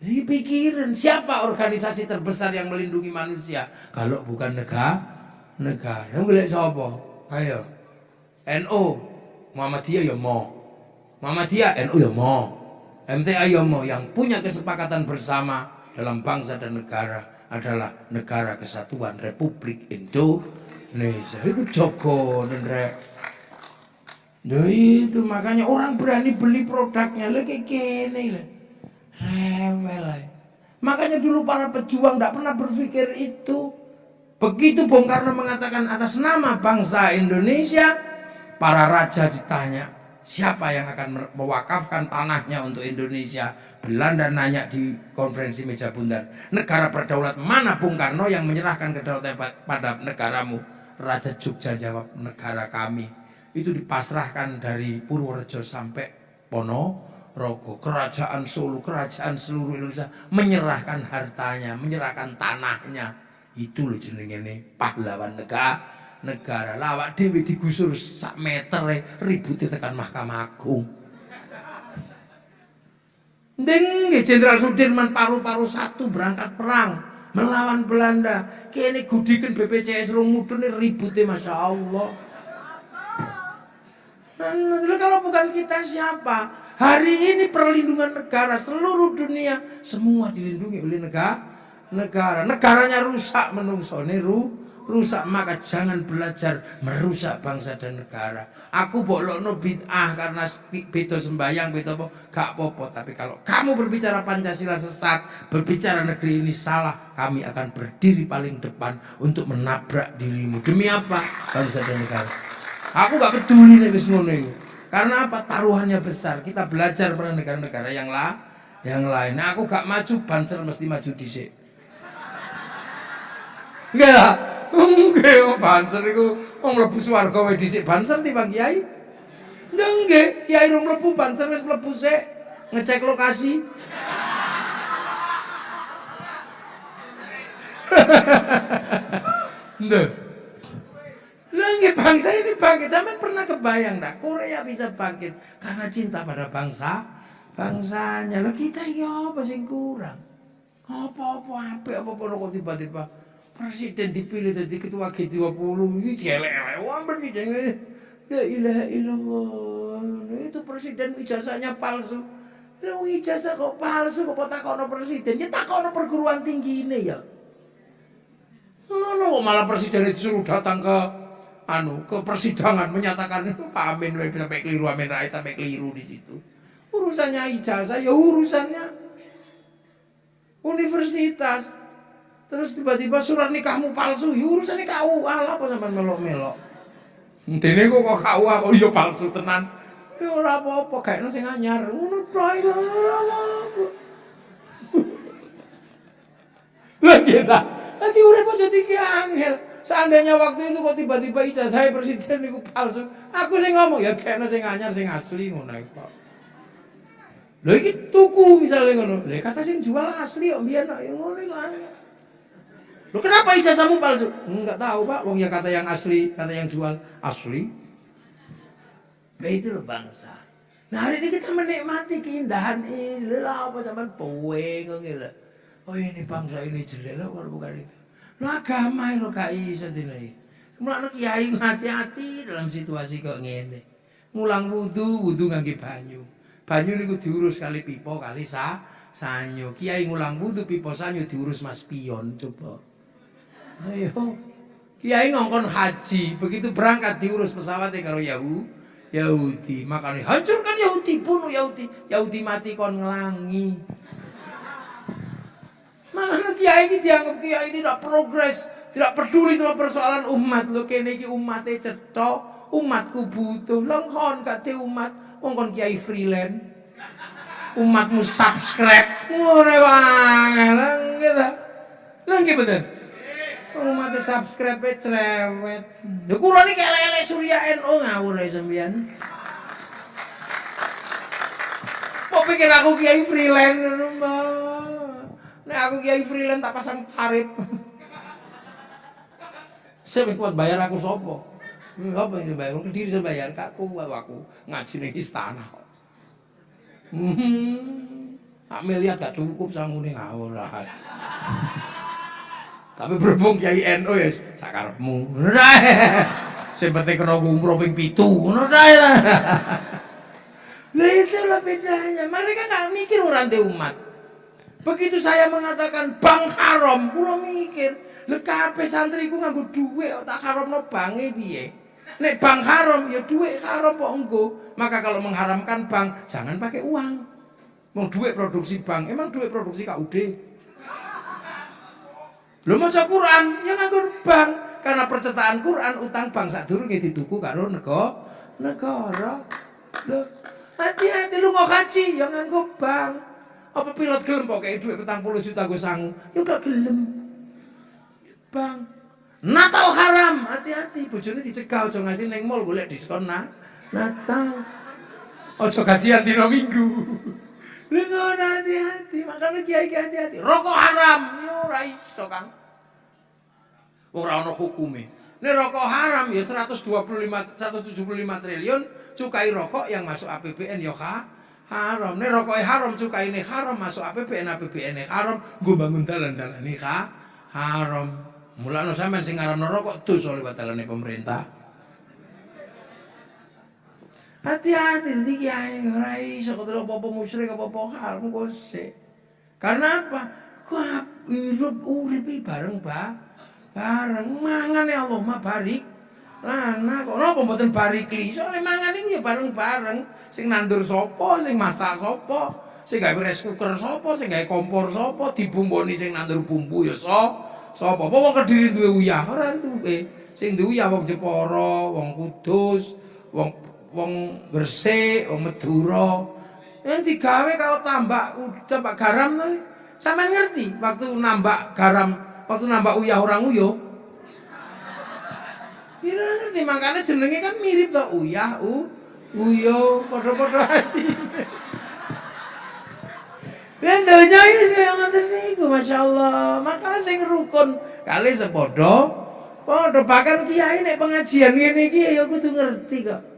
Jadi pikiran siapa organisasi terbesar yang melindungi manusia kalau bukan negara? Negara. Yang boleh siapa? Ayo. NU Muhammadiyah ya mau. Muhammadiyah NU ya mau. MTA ya mau yang punya kesepakatan bersama dalam bangsa dan negara adalah negara kesatuan Republik Indonesia. Itu Joko dan Rek. Nah itu makanya orang berani beli produknya lagi kene lah. Rewel. Makanya dulu para pejuang tidak pernah berpikir itu. Begitu Bung Karno mengatakan atas nama bangsa Indonesia, para raja ditanya, siapa yang akan mewakafkan tanahnya untuk Indonesia? Belanda nanya di konferensi meja bundar, negara berdaulat mana Bung Karno yang menyerahkan kedaulatan pada negaramu? Raja Jogja jawab, negara kami. Itu dipasrahkan dari Purworejo sampai Pono Rogo, kerajaan Solo, kerajaan seluruh Indonesia menyerahkan hartanya, menyerahkan tanahnya. Itu loh jenenge pahlawan negara. Negara lawak dewi digusur sak meter ribut tekan Mahkamah Agung. Dengge Jenderal Sudirman paru-paru satu berangkat perang melawan Belanda. Kini gudikan BPJS rong mudun ributnya Masya Allah. Nah, kalau bukan kita siapa? Hari ini perlindungan negara seluruh dunia semua dilindungi oleh negara. Negara, negaranya rusak menungsone ru, rusak maka jangan belajar merusak bangsa dan negara. Aku bolokno bid'ah karena beda sembayang beda apa gak popo tapi kalau kamu berbicara Pancasila sesat, berbicara negeri ini salah, kami akan berdiri paling depan untuk menabrak dirimu. Demi apa? Bangsa dan negara. Aku gak peduli nih ngono karena apa? Taruhannya besar. Kita belajar pada negara-negara yang lah, yang lain. Nah, aku gak maju, banser mesti maju di sini. Enggak lah. Enggak, oh, banser itu mau mlebu swarga wae dhisik banser timbang kiai. Enggak, kiai rung mlebu banser wis mlebu sik ngecek lokasi. Nggak. Lagi bangsa ini bangkit. Zaman pernah kebayang dah Korea bisa bangkit karena cinta pada bangsa bangsanya. Lah kita ya apa sih kurang? Apa-apa apa apa kok tiba-tiba presiden dipilih jadi ketua G20 ini jelek wamber nih La ilaha illallah. Itu presiden ijazahnya palsu. Lu ijazah kok palsu kok takono presiden? Ya takono perguruan tinggi ini ya. Ngono malah presiden itu suruh datang ke anu ke persidangan menyatakan itu Pak Amin sampai keliru Amin Rais sampai keliru di situ. Urusannya ijazah ya urusannya universitas. Terus tiba-tiba surat nikahmu palsu, ya urusannya KUA lah apa sampai melok-melok. Intine kok kok KUA kok yo palsu tenan. Ya ora apa-apa, gaekno sing anyar. Ngono tok iku ora apa-apa. Lah kita, nanti urip aja angel. Seandainya waktu itu kok tiba-tiba ijazah presiden itu palsu, aku sing ngomong ya kayaknya sing anyar sing asli ngono iku. Lho iki tuku misalnya ngono. Lah kata sing jual asli kok biyen ya ngono iku. Lho kenapa ijazahmu palsu? Enggak tahu, Pak. Wong ya kata yang asli, kata yang jual asli. Nah itu loh bangsa. Nah hari ini kita menikmati keindahan ini. Lah apa zaman poe ngono Oh ini bangsa ini jelek lah kalau bukan itu. Lo agama lo gak iso dene. Mulane kiai hati-hati dalam situasi kok ngene. Mulang wudu, wudu ngangge banyu. Banyu niku diurus kali pipo kali sa sanyo. Kiai ngulang wudu pipo sanyo diurus Mas Pion coba. Ayo. Kiai ngongkon haji, begitu berangkat diurus pesawatnya karo Yahudi. Yahudi, makanya hancurkan Yahudi, bunuh Yahudi. Yahudi mati kon ngelangi. Mana kiai ini dianggap kiai tidak progres, tidak peduli sama persoalan umat. Lo kene iki umatnya cetok, umatku butuh. Longhon kate umat, wong kiai freelance. Umatmu subscribe. Ngono wae. Lah gitu. Lah bener. Umatnya subscribe cerewet. Lho kula niki lele Surya NU ngawur ae sampean. Kok pikir aku kiai freelance ngono, Mbak? Nek aku kiai freelance tak pasang tarif. Saya kuat bayar aku sopo. Apa yang bayar? Kediri saya bayar kak kuat aku ngaji ning istana. Hmm. miliar gak cukup sangune ngawur Tapi berhubung Kiai NU ya sakarepmu. Sing penting kena umroh ping 7. Ngono lah. Lah itulah bedanya. Mereka nggak mikir orang di umat. Begitu saya mengatakan bank haram, kula mikir, lho kabeh santriku nganggo dhuwit tak haramno bange piye? Nek bank haram ya dhuwit haram kok engko. Maka kalau mengharamkan bank, jangan pakai uang. Mau duit produksi bank, emang duit produksi KUD. Lho maca Quran ya nganggo bank. Karena percetakan Quran utang bank sak durunge dituku karo nego negara. Lho hati-hati lu mau kaji ya nganggo bank. Apa pilot gelem kok kayak duit petang puluh juta gue sangu? Ya gak gelem. Bang, Natal haram, hati-hati. Bojone dicegah aja ngasih neng mall golek diskon nah. Natal. Ojo gajian dino minggu. Lu ngono hati-hati, makanya kiai hati-hati. Rokok haram, yo ya ora iso, Kang. Ora ono hukume. Ini rokok haram ya 125 175 triliun cukai rokok yang masuk APBN ya kak haram. Nek rokoke haram, ini haram, masuk APBN APBN haram, gue bangun dalan-dalan ini ha? haram. Mulane sampean sing ngaramno rokok dosa liwat dalane pemerintah. Hati-hati jadi kiai ora iso ketemu apa-apa musyrik apa-apa haram kok Karena apa? Kok hidup urip bareng, Pak. Bareng mangan ya Allah mah barik. Lana kok napa mboten barikli? Soale mangan iku ya bareng-bareng. Sing nandur sapa, sing masak sapa, sing gawe rice cooker sapa, sing gawe kompor sapa, dibumboni sing nandur bumbu ya so. Sapa? Apa Kediri duwe uyah? Ora duwe. Sing duwe uyah wong Jepara, wong Kudus, wong wong Gresik, wong Madura. Yang digawe kalau tambak tambak garam to. Sampeyan ngerti waktu nambah garam, waktu nambah uyah orang uyo. Kira ngerti makanya jenenge kan mirip to uyah u Uyo, padha-padha asine. Dan donya iki kaya ngoten niku masyaallah. Makane sing rukun kali sepadha padha bahkan kiai nek pengajian ngene iki ya kudu ngerti kok.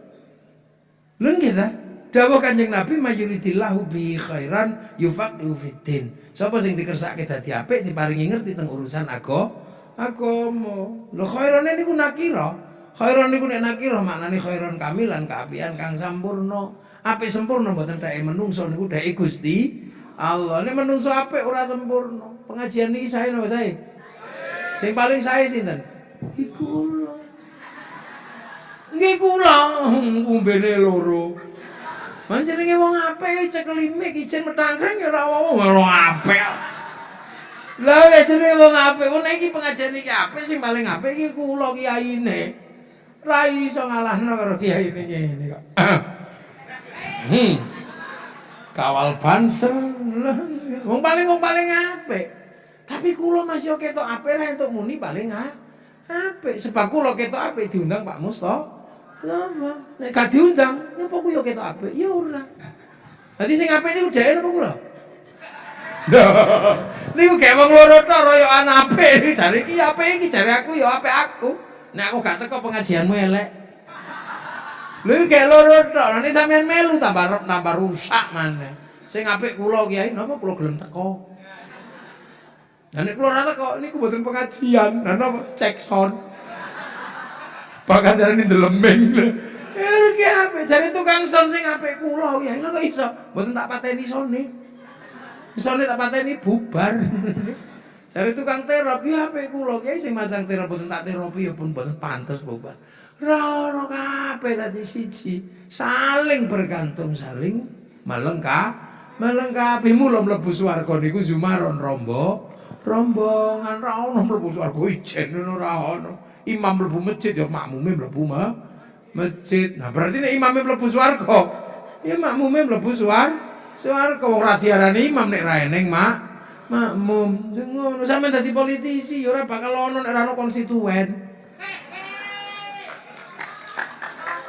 Lho nggih ta? Dawuh Kanjeng Nabi mayuridillahu bi khairan yufaqihu fiddin. Sapa sing dikersake dadi apik diparingi ngerti teng urusan agama. Agama. Lho khairane niku nakira. Khairon niku nek nakira maknane khairon kamilan kaapian kang sampurna. Apik sempurna mboten dhek menungso niku dhek Gusti Allah. Nek menungso apik ora sempurna. Pengajian niki sae napa sae? Sing paling sae sinten? Iku kula. Nggih kula umbene loro. Panjenenge wong apik cekelime ijen metangkreng ya ora wong apik. Lah nek jenenge wong apik, wong iki pengajian iki apik sing paling apik iki kula kiyaine. Ra iso ngalahno karo kiai ini ngene kok. Hmm. Kawal banser. Wong paling wong paling apik. Tapi kula masih ketok apik ra entuk muni paling apik. Sebab kula ketok apik diundang Pak Musto. Lama. Nek gak diundang, apa ku yo ketok apik? Ya ora. Dadi sing apik niku dhek napa kula? Niku kayak wong loro tok royokan apik iki jare iki apik iki jare aku ya apik aku. Nek aku gak teko pengajianmu elek. Lha iki kayak loro tok, nek sampean melu tambah tambah rusak maneh. Sing apik kula Kiai napa kula gelem teko. Lah nek kula ora teko niku mboten pengajian, lha napa cek sound. Bahkan dari ini delemeng. Ya iki apik jare tukang sound sing apik kula Kiai lho kok iso mboten tak pateni sone. Isone tak pateni bubar. Jare tukang terapi HP kula kiai sing masang terapi boten tak terapi ya pun boten pantes bubar. Ra ono kabeh dadi siji. Saling bergantung, saling melengkap. Melengkapi mula mlebu swarga niku Zumaron rombo. Rombongan ra ono mlebu swarga ijen ora ono. Imam mlebu masjid ya makmume mlebu masjid. Nah berarti nek imame mlebu swarga, ya makmume mlebu swarga. Swarga wong ra diarani imam nek ra mak makmum. Ngono sampean dadi politisi ya ora bakal ono nek konstituen.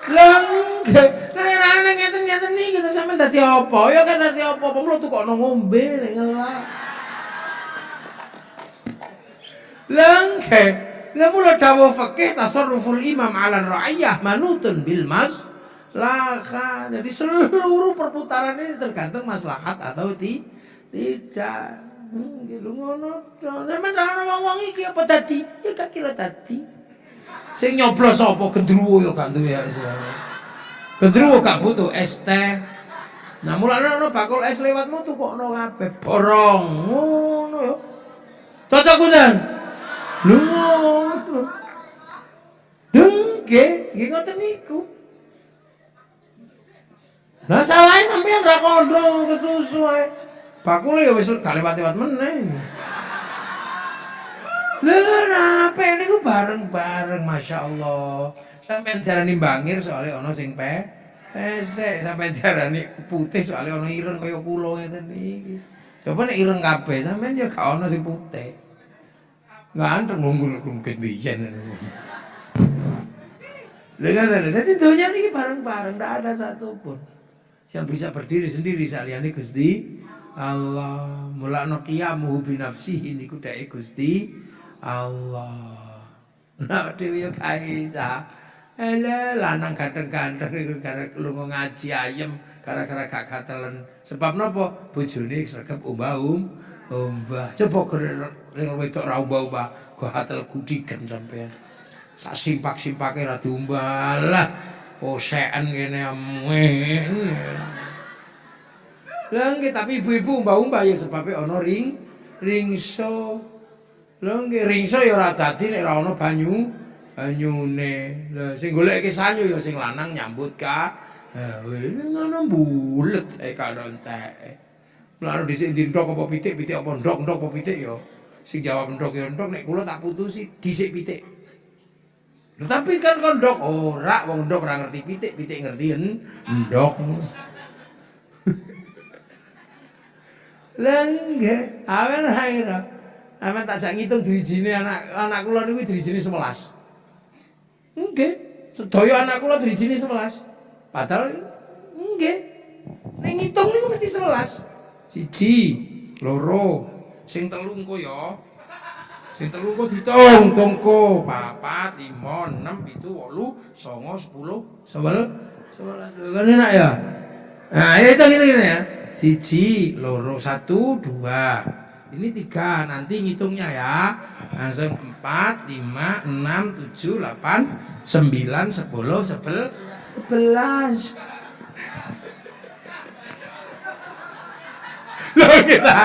Lah nek ra eneng ngeten-ngeten iki terus sampean dadi apa? Ya kan dadi apa? Apa mlu tukokno ngombe nek ngelak. Langke, lah mula dawuh fikih tasarruful imam 'ala ra'iyah manutun bil mas laka. Jadi seluruh perputaran ini tergantung maslahat atau ti tidak. Gitu ngono. Sampe ana wong-wong iki apa tadi? Ya gak kira tadi. Sing nyoblos apa gendruwo ya gak duwe ya. Gendruwo gak butuh es teh. Nah mulane ana bakul es lewatmu tukokno kabeh borong. Ngono ya. Cocok kudan. Ngono. Dengke, nggih ngoten niku. Lah salahe sampean ra kondong kesusu ae. Bakule ya wis gak lewat-lewat meneh. Lha niku bareng-bareng Masya Allah. Sampeyan diarani bangir soalnya ana sing pe pesek, sampeyan diarani putih soalnya ana ireng kaya kula ngeten iki. Coba nek ireng kabeh sampeyan ya gak ana sing putih. Ganteng wong mungkin biyen. Lha ngoten, dadi donya niki bareng-bareng, ndak ada satupun yang bisa berdiri sendiri saliyane Gusti Allah mulakno qiyamuhu bi nafsihi niku Gusti Allah nah dhewe kaisa Ele lanang ganteng-ganteng niku gara lunga ngaji ayem gara-gara gak. Sebab napa? Bojone sregep umbah-um umbah. Coba ring wedok ra umbah-umbah, go hatel gudigen sampean. Sak simpak-simpake ra diumbah lah. Kosekan kene amen. Lah nggih tapi ibu-ibu mbah-mbah ya sebabe ana ring ringso. Lah nggih ringso ya ora dadi nek ora ana banyu banyune. Lah sing goleke sanyu ya sing lanang nyambut ka. Ha ngono bulet e karo entek. Lalu dhisik ndok apa pitik, pitik apa ndok, ndok apa pitik ya. Sing jawab ndok ya ndok nek kula tak putusi dhisik pitik. Lho tapi kan kon ndok ora wong ndok ora ngerti pitik, pitik ngerti ndok. Lah nggih, awen haira. Awen tak jak ngitung dirijine anak anak kula niku dirijine 11. Nggih, sedaya anak kula dirijine 11. Padahal nggih. Nek ngitung niku mesti 11. Siji, loro, sing telu engko ya. Sing telu kok ditung, tungku. Papat, lima, enam, itu, wolu, songo, sepuluh, sebel, sebelas. Kan enak ya? Nah, itu gitu, gitu ya. Siji, loro, satu, dua. Ini tiga, nanti ngitungnya ya. Langsung empat, lima, enam, tujuh, delapan, sembilan, sepuluh, sebel, sebelas. Loh kita.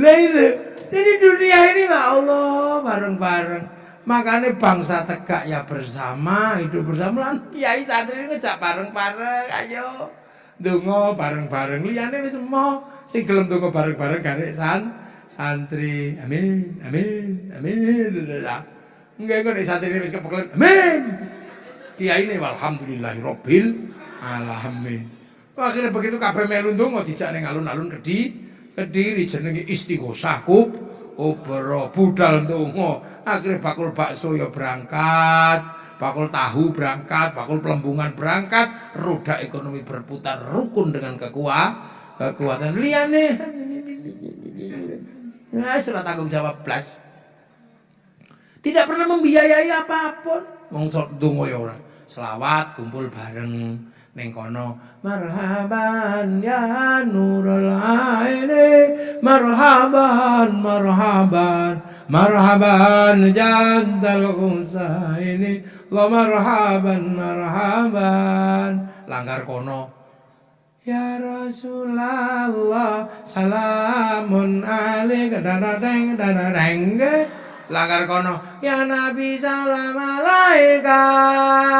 Lah itu. Jadi dunia ini ya Allah bareng-bareng. Makanya bangsa tegak ya bersama, hidup bersama. Lan kiai santri ini ngejak bareng-bareng, ayo. Dungo bareng-bareng. Liane wis mau sing gelem dungo bareng-bareng karek san santri. Amin, amin, amin. Enggak kok santri wis kepekelen. Amin. Kiai ini alhamdulillahirabbil alami. Akhirnya begitu kabeh melu ndonga dijak ning alun-alun Kediri, Kediri jenenge Istighosah kub kubra budal ndonga. Akhirnya bakul bakso ya berangkat, bakul tahu berangkat, bakul pelembungan berangkat, roda ekonomi berputar rukun dengan kekuatan kekuatan liane. Nah, sudah tanggung jawab plus. Tidak pernah membiayai apa pun. Wong sok donga ya ora. Selawat kumpul bareng ning kono. Marhaban ya nurul aini. Marhaban marhaban. Marhaban jaddal ini. Lo marhaban marhaban. Langgar kono Ya Rasulullah salamun alaika dadadeng dadadeng langgar kono ya Nabi salam alaika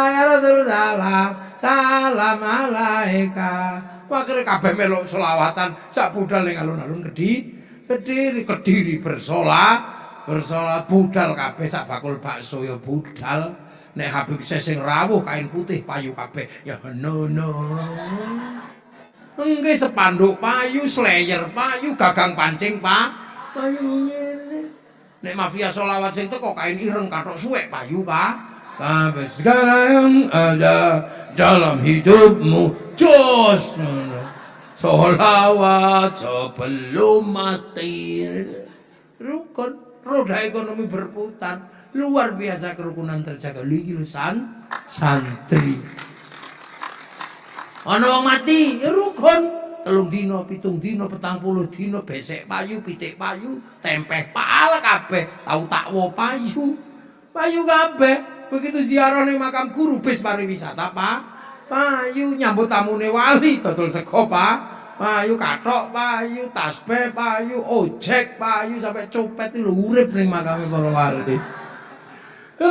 ya Rasul salam salam alaika wakil kabeh melok selawatan cak budal ning alun-alun Kediri Kediri bersolat bersolat budal kabeh sak bakul bakso ya budal nek Habib sing rawuh kain putih payu kabeh ya no no Enggak sepanduk payu, slayer payu, gagang pancing pak. Payu ngene. Nek mafia solawat sing teko kain ireng katok suwek payu pak. Tapi segala yang ada dalam hidupmu jos. Solawat sebelum mati. Rukun Roda ekonomi berputar. Luar biasa kerukunan terjaga. Lagi santri. Ana wong mati ya rukun. Telung dino pitung dino petang puluh dino besek payu pitik payu tempeh pala kabeh. Tau takwo payu? Payu kabeh begitu ziarah ning makam guru bis pariwisata pak. Payu nyambut tamune wali dodol sego pak. Payu katok payu tasbih payu ojek payu sampai copet itu urip ning makame para wali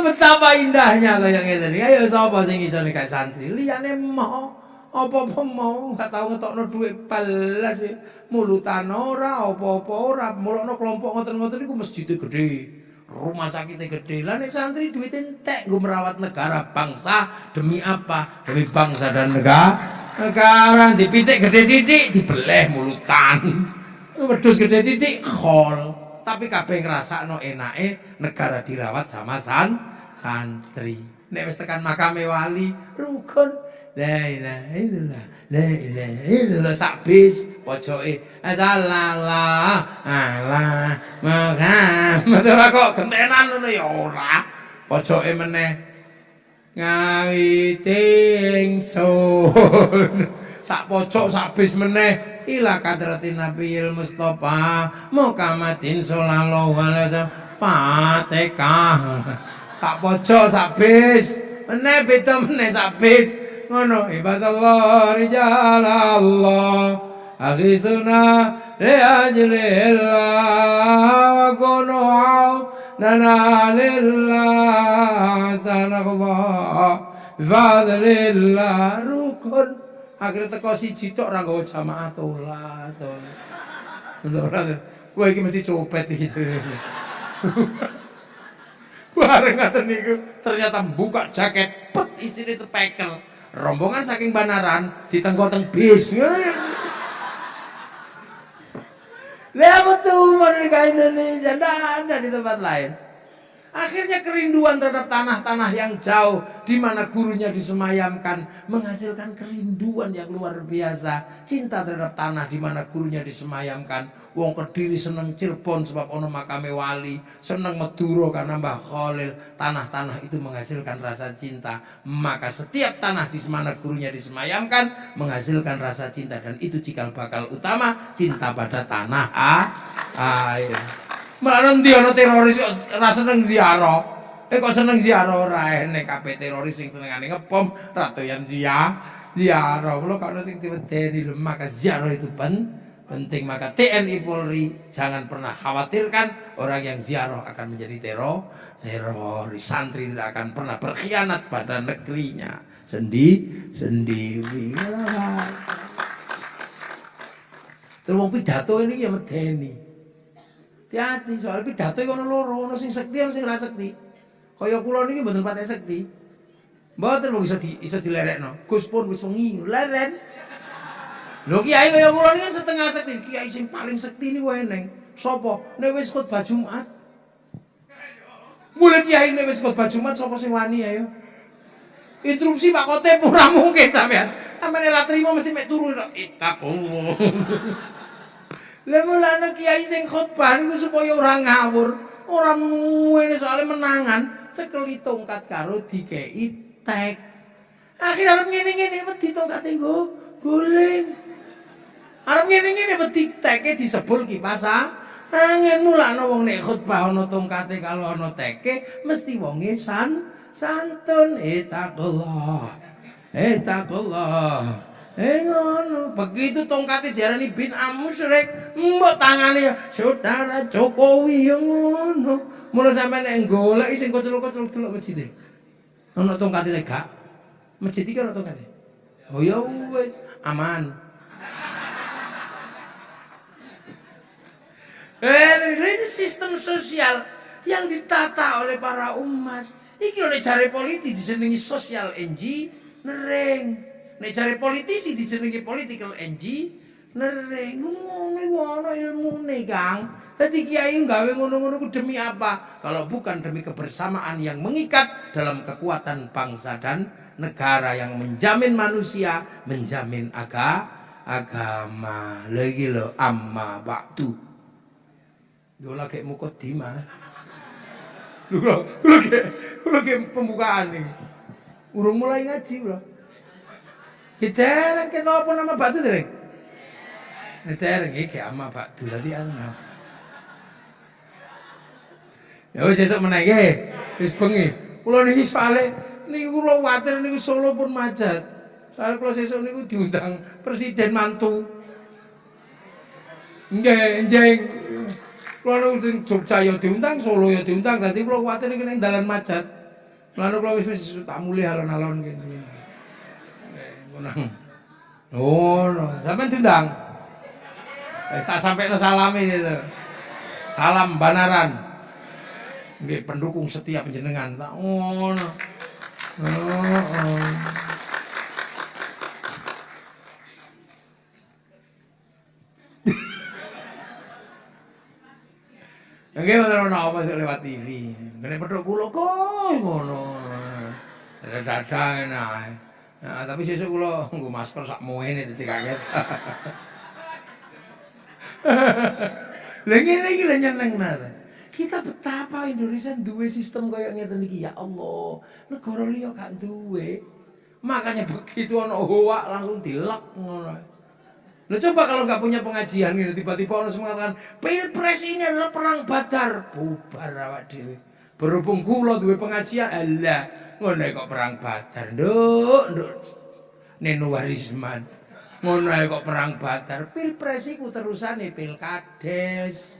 betapa indahnya kaya ngene ayo sapa sing iso nek santri? Liyane mau apa-apa mau gak tau dhuwit balas e. mulutan ora apa-apa ora. Mulane kelompok ngoten-ngoten iku masjid gede rumah sakit gede. Lah nek santri duit entek nggo merawat negara bangsa demi apa? Demi bangsa dan negara. Negara dipitik gede titik dibeleh mulutan. Wedhus gede titik khol. Tapi kabeh ngrasakno enake negara dirawat sama san santri. Nek wis tekan makame wali rukun La ilaha illallah. La ilaha illallah sak bis pojoke. Sallallahu ala Muhammad. Ora kok gentenan ngono ya ora. Pojoke meneh ngawiting sun. Sak pojok sak bis meneh ila kadratin Nabiil Mustafa Muhammadin sallallahu alaihi wasallam. Fatihah. Sak pojok sak bis meneh beda meneh sak bis. ngono ibadallah rijal Aghisuna li ajlillah wa kunu nana lillah sanakAllah fadlillah rukun. Akhirnya teko siji tok ora nggawa jamaah tolat ora Wah iki mesti copet iki. Bareng ngaten niku ternyata buka jaket pet isine spekel. Rombongan saking Banaran ditenggoteng bis Lihat betul mereka Indonesia, tidak ada di tempat lain. Akhirnya kerinduan terhadap tanah-tanah yang jauh di mana gurunya disemayamkan menghasilkan kerinduan yang luar biasa. Cinta terhadap tanah di mana gurunya disemayamkan. Wong Kediri seneng Cirebon sebab ono makame wali, seneng Madura karena Mbah Khalil. Tanah-tanah itu menghasilkan rasa cinta. Maka setiap tanah di mana gurunya disemayamkan menghasilkan rasa cinta dan itu cikal bakal utama cinta pada tanah ah, air. Malah ndi ana teroris ora seneng ziarah. Eh kok seneng ziarah ora kabeh teroris sing senengane ngebom ratoyan zia ziarah. Kulo kok sing diwedeni lho maka ziarah itu pen penting maka TNI Polri jangan pernah khawatirkan orang yang ziarah akan menjadi teror teroris santri tidak akan pernah berkhianat pada negerinya sendi sendiri terus pidato ini ya medeni Hati-hati soal pidato iku ana loro, ana sing sekti ana sing ra sekti. Kaya kula mboten patek sekti. Mboten wong iso di iso dilerekno. Gus pun wis wengi leren. Lho kiai kaya kula niki setengah sekti, kiai sing paling sekti niku eneng. Sapa? Nek wis khotbah Jumat. Mulai kiai nek wis khotbah Jumat sapa sing wani ayo? Interupsi Pak Kotip ora mungkin sampean. Sampeyan ora trimo mesti mek turu itakullah. Lah mulane kiai sing khotbah niku supaya ora ngawur, ora muwene soalnya menangan cekeli tongkat karo dikei tek. Akhir arep ngene-ngene wedi tongkate nggo guling. Arep ngene-ngene wedi teke disebul kipas angin mulane wong nek khotbah ana tongkate kalau ana teke mesti wonge san santun etakullah. Etakullah. Eh ngono, begitu tongkate diarani bid'ah musyrik, mbok tangane saudara Jokowi ngono. Mula sampeyan nek golek sing kocok-kocok delok masjid. Ana tongkate gak? Masjid iki ana tongkate. Oh ya wis, aman. Ini sistem sosial yang ditata oleh para umat. Iki oleh cari politik dijenengi sosial engineering. Nek cari politisi dijenengi political engineering. Ngono ngono ilmune, Kang. Dadi kiai gawe ngono-ngono demi apa? Kalau bukan demi kebersamaan yang mengikat dalam kekuatan bangsa dan negara yang menjamin manusia, menjamin aga, agama. Lagi lo amma waktu. Yo lagi mukodimah. Lu kula kula ke kula ke pembukaan nih. Urung mulai ngaji, Bro. Hitereng ke apa nama batu dereng? Hitereng iki ama batu tadi ana. Ya wis esuk meneh nggih. Wis bengi. Kula niki sale niku kula kuwatir niku Solo pun macet. Soale kula sesuk niku diundang presiden mantu. Nggih, njeng. Kula sing Jogja ya diundang, Solo ya diundang, dadi kula kuwatir iki ning dalan macet. Lan kula wis wis tak mulih alon-alon kene. Nggih, Oh, no. sampean diundang. Wis tak sampaikan salami itu. Salam banaran. Nggih, pendukung setia penjenengan. Tak ngono. Oh, oh. Nggih wonten ana apa sik lewat TV. Ngene pedhok kula kok ngono. Dadang enak. Nah, tapi sesuk kula nggo masker sak muene dadi kaget. Lah ngene iki lho nyenengna. Kita betapa Indonesia duwe sistem kaya ngeten iki ya Allah. Negara liya gak duwe. Makanya begitu ana hoak langsung dilek ngono. Lo coba kalau nggak punya pengajian gitu tiba-tiba orang semua mengatakan pilpres ini adalah perang badar, bubar awak dewi. Berhubung kulo duwe pengajian, Allah ngono kok perang badar, nduk nduk Neno Warisman. Ngono kok perang badar, pilpres iku terusane pilkades.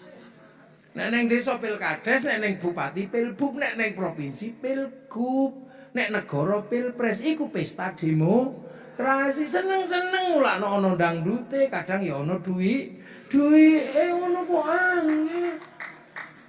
Nek neng desa pilkades, nek neng bupati pilbub, nek neng provinsi pilgub, nek negara pilpres iku pesta demo Rasi seneng-seneng mulakno ana dangdute, kadang ya ana duwi. Duwi eh ngono kok angel.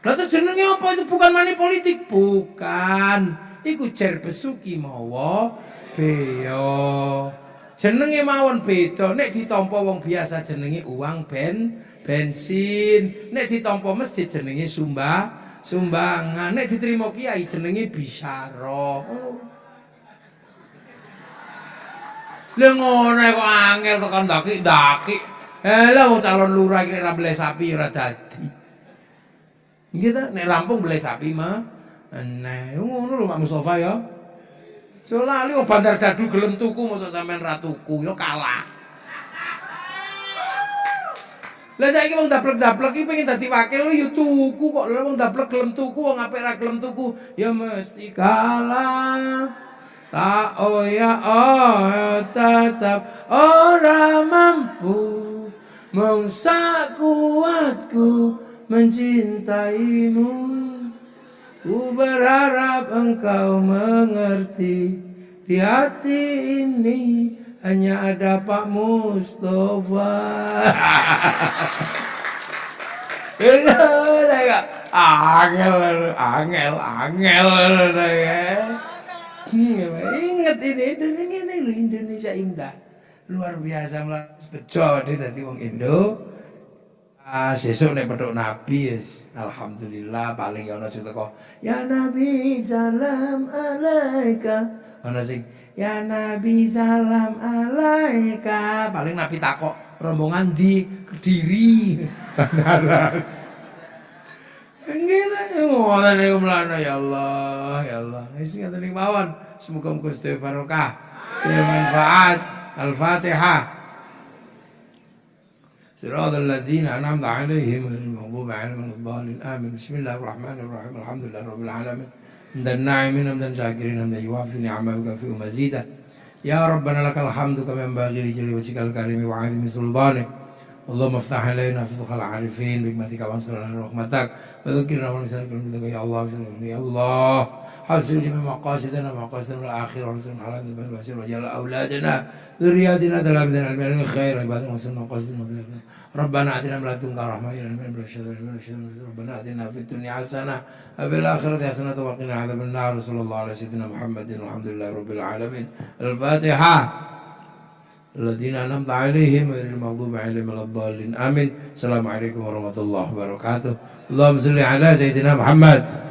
Lah jenenge apa itu bukan money politik? Bukan. Iku jer besuki mawa beyo. Jenenge mawon beda. Nek ditampa wong biasa jenenge uang ben bensin. Nek ditampa masjid jenenge sumba sumbangan. Nek diterima kiai jenenge bisyara. Oh. Lha ngono kok angel tekan ndaki-ndaki. Eh lha wong calon lurah iki nek beli sapi ora dadi. Nggih ta, nek rampung beli sapi mah Nah, ngono lho Pak Mustofa ya. Jo lali wong bandar dadu gelem tuku mosok sampean ra tuku ya kalah. Lah saiki wong daplek-daplek iki pengen dadi wakil ya tuku kok lha wong daplek gelem tuku wong apik ra gelem tuku ya mesti kalah. Tak oh ya oh tetap orang mampu. Mengsa kuatku mencintaimu. Ku berharap engkau mengerti. Di hati ini hanya ada Pak Mustafa. Angel, angel, angel, angel. Hmm, banget ini Indonesia ini loh Indonesia indah luar biasa malah bejo dia tadi wong Indo Ah, sesuk nek petuk Nabi. Alhamdulillah paling ya ana sing teko. Ya Nabi salam alaika. Ana sing ya Nabi salam alaika. Paling Nabi takok rombongan di Kediri. Ngoten niku mlana ya Allah, ya Allah. Wis ngoten niku mawon. Semoga Gusti barokah, sedaya manfaat. Al-Fatihah. صراط الذين أنعمت عليهم غير المغضوب عليهم ولا الضالين آمين بسم الله الرحمن الرحيم الحمد لله رب العالمين حمد الناعمين حمدا شاكرين حمدا يوافي نعمه ويكافئ مزيدا يا ربنا لك الحمد كما ينبغي لجل وجهك الكريم وعظيم سلطانك اللهم افتح علينا فتوح العارفين بحكمتك وانصرنا رحمتك وذكرنا ونسألك يا الله. يا الله. حسن جميع مقاصدنا ومقاصدنا الآخرة ورسولنا على ذنب الوسيل وجعل أولادنا. ذرياتنا تلامذنا علم الخير. عبادنا وسلم مقاصدنا ربنا آتنا من لدنك رحمة إلى من ربنا آتنا في الدنيا حسنة وفي الآخرة حسنة وقنا عذاب النار. صلى الله على سيدنا محمد والحمد لله رب العالمين. الفاتحة. الذين أنعمت عليهم غير المغضوب عليهم ولا الضالين. آمين. السلام عليكم ورحمة الله وبركاته. اللهم صل على سيدنا محمد.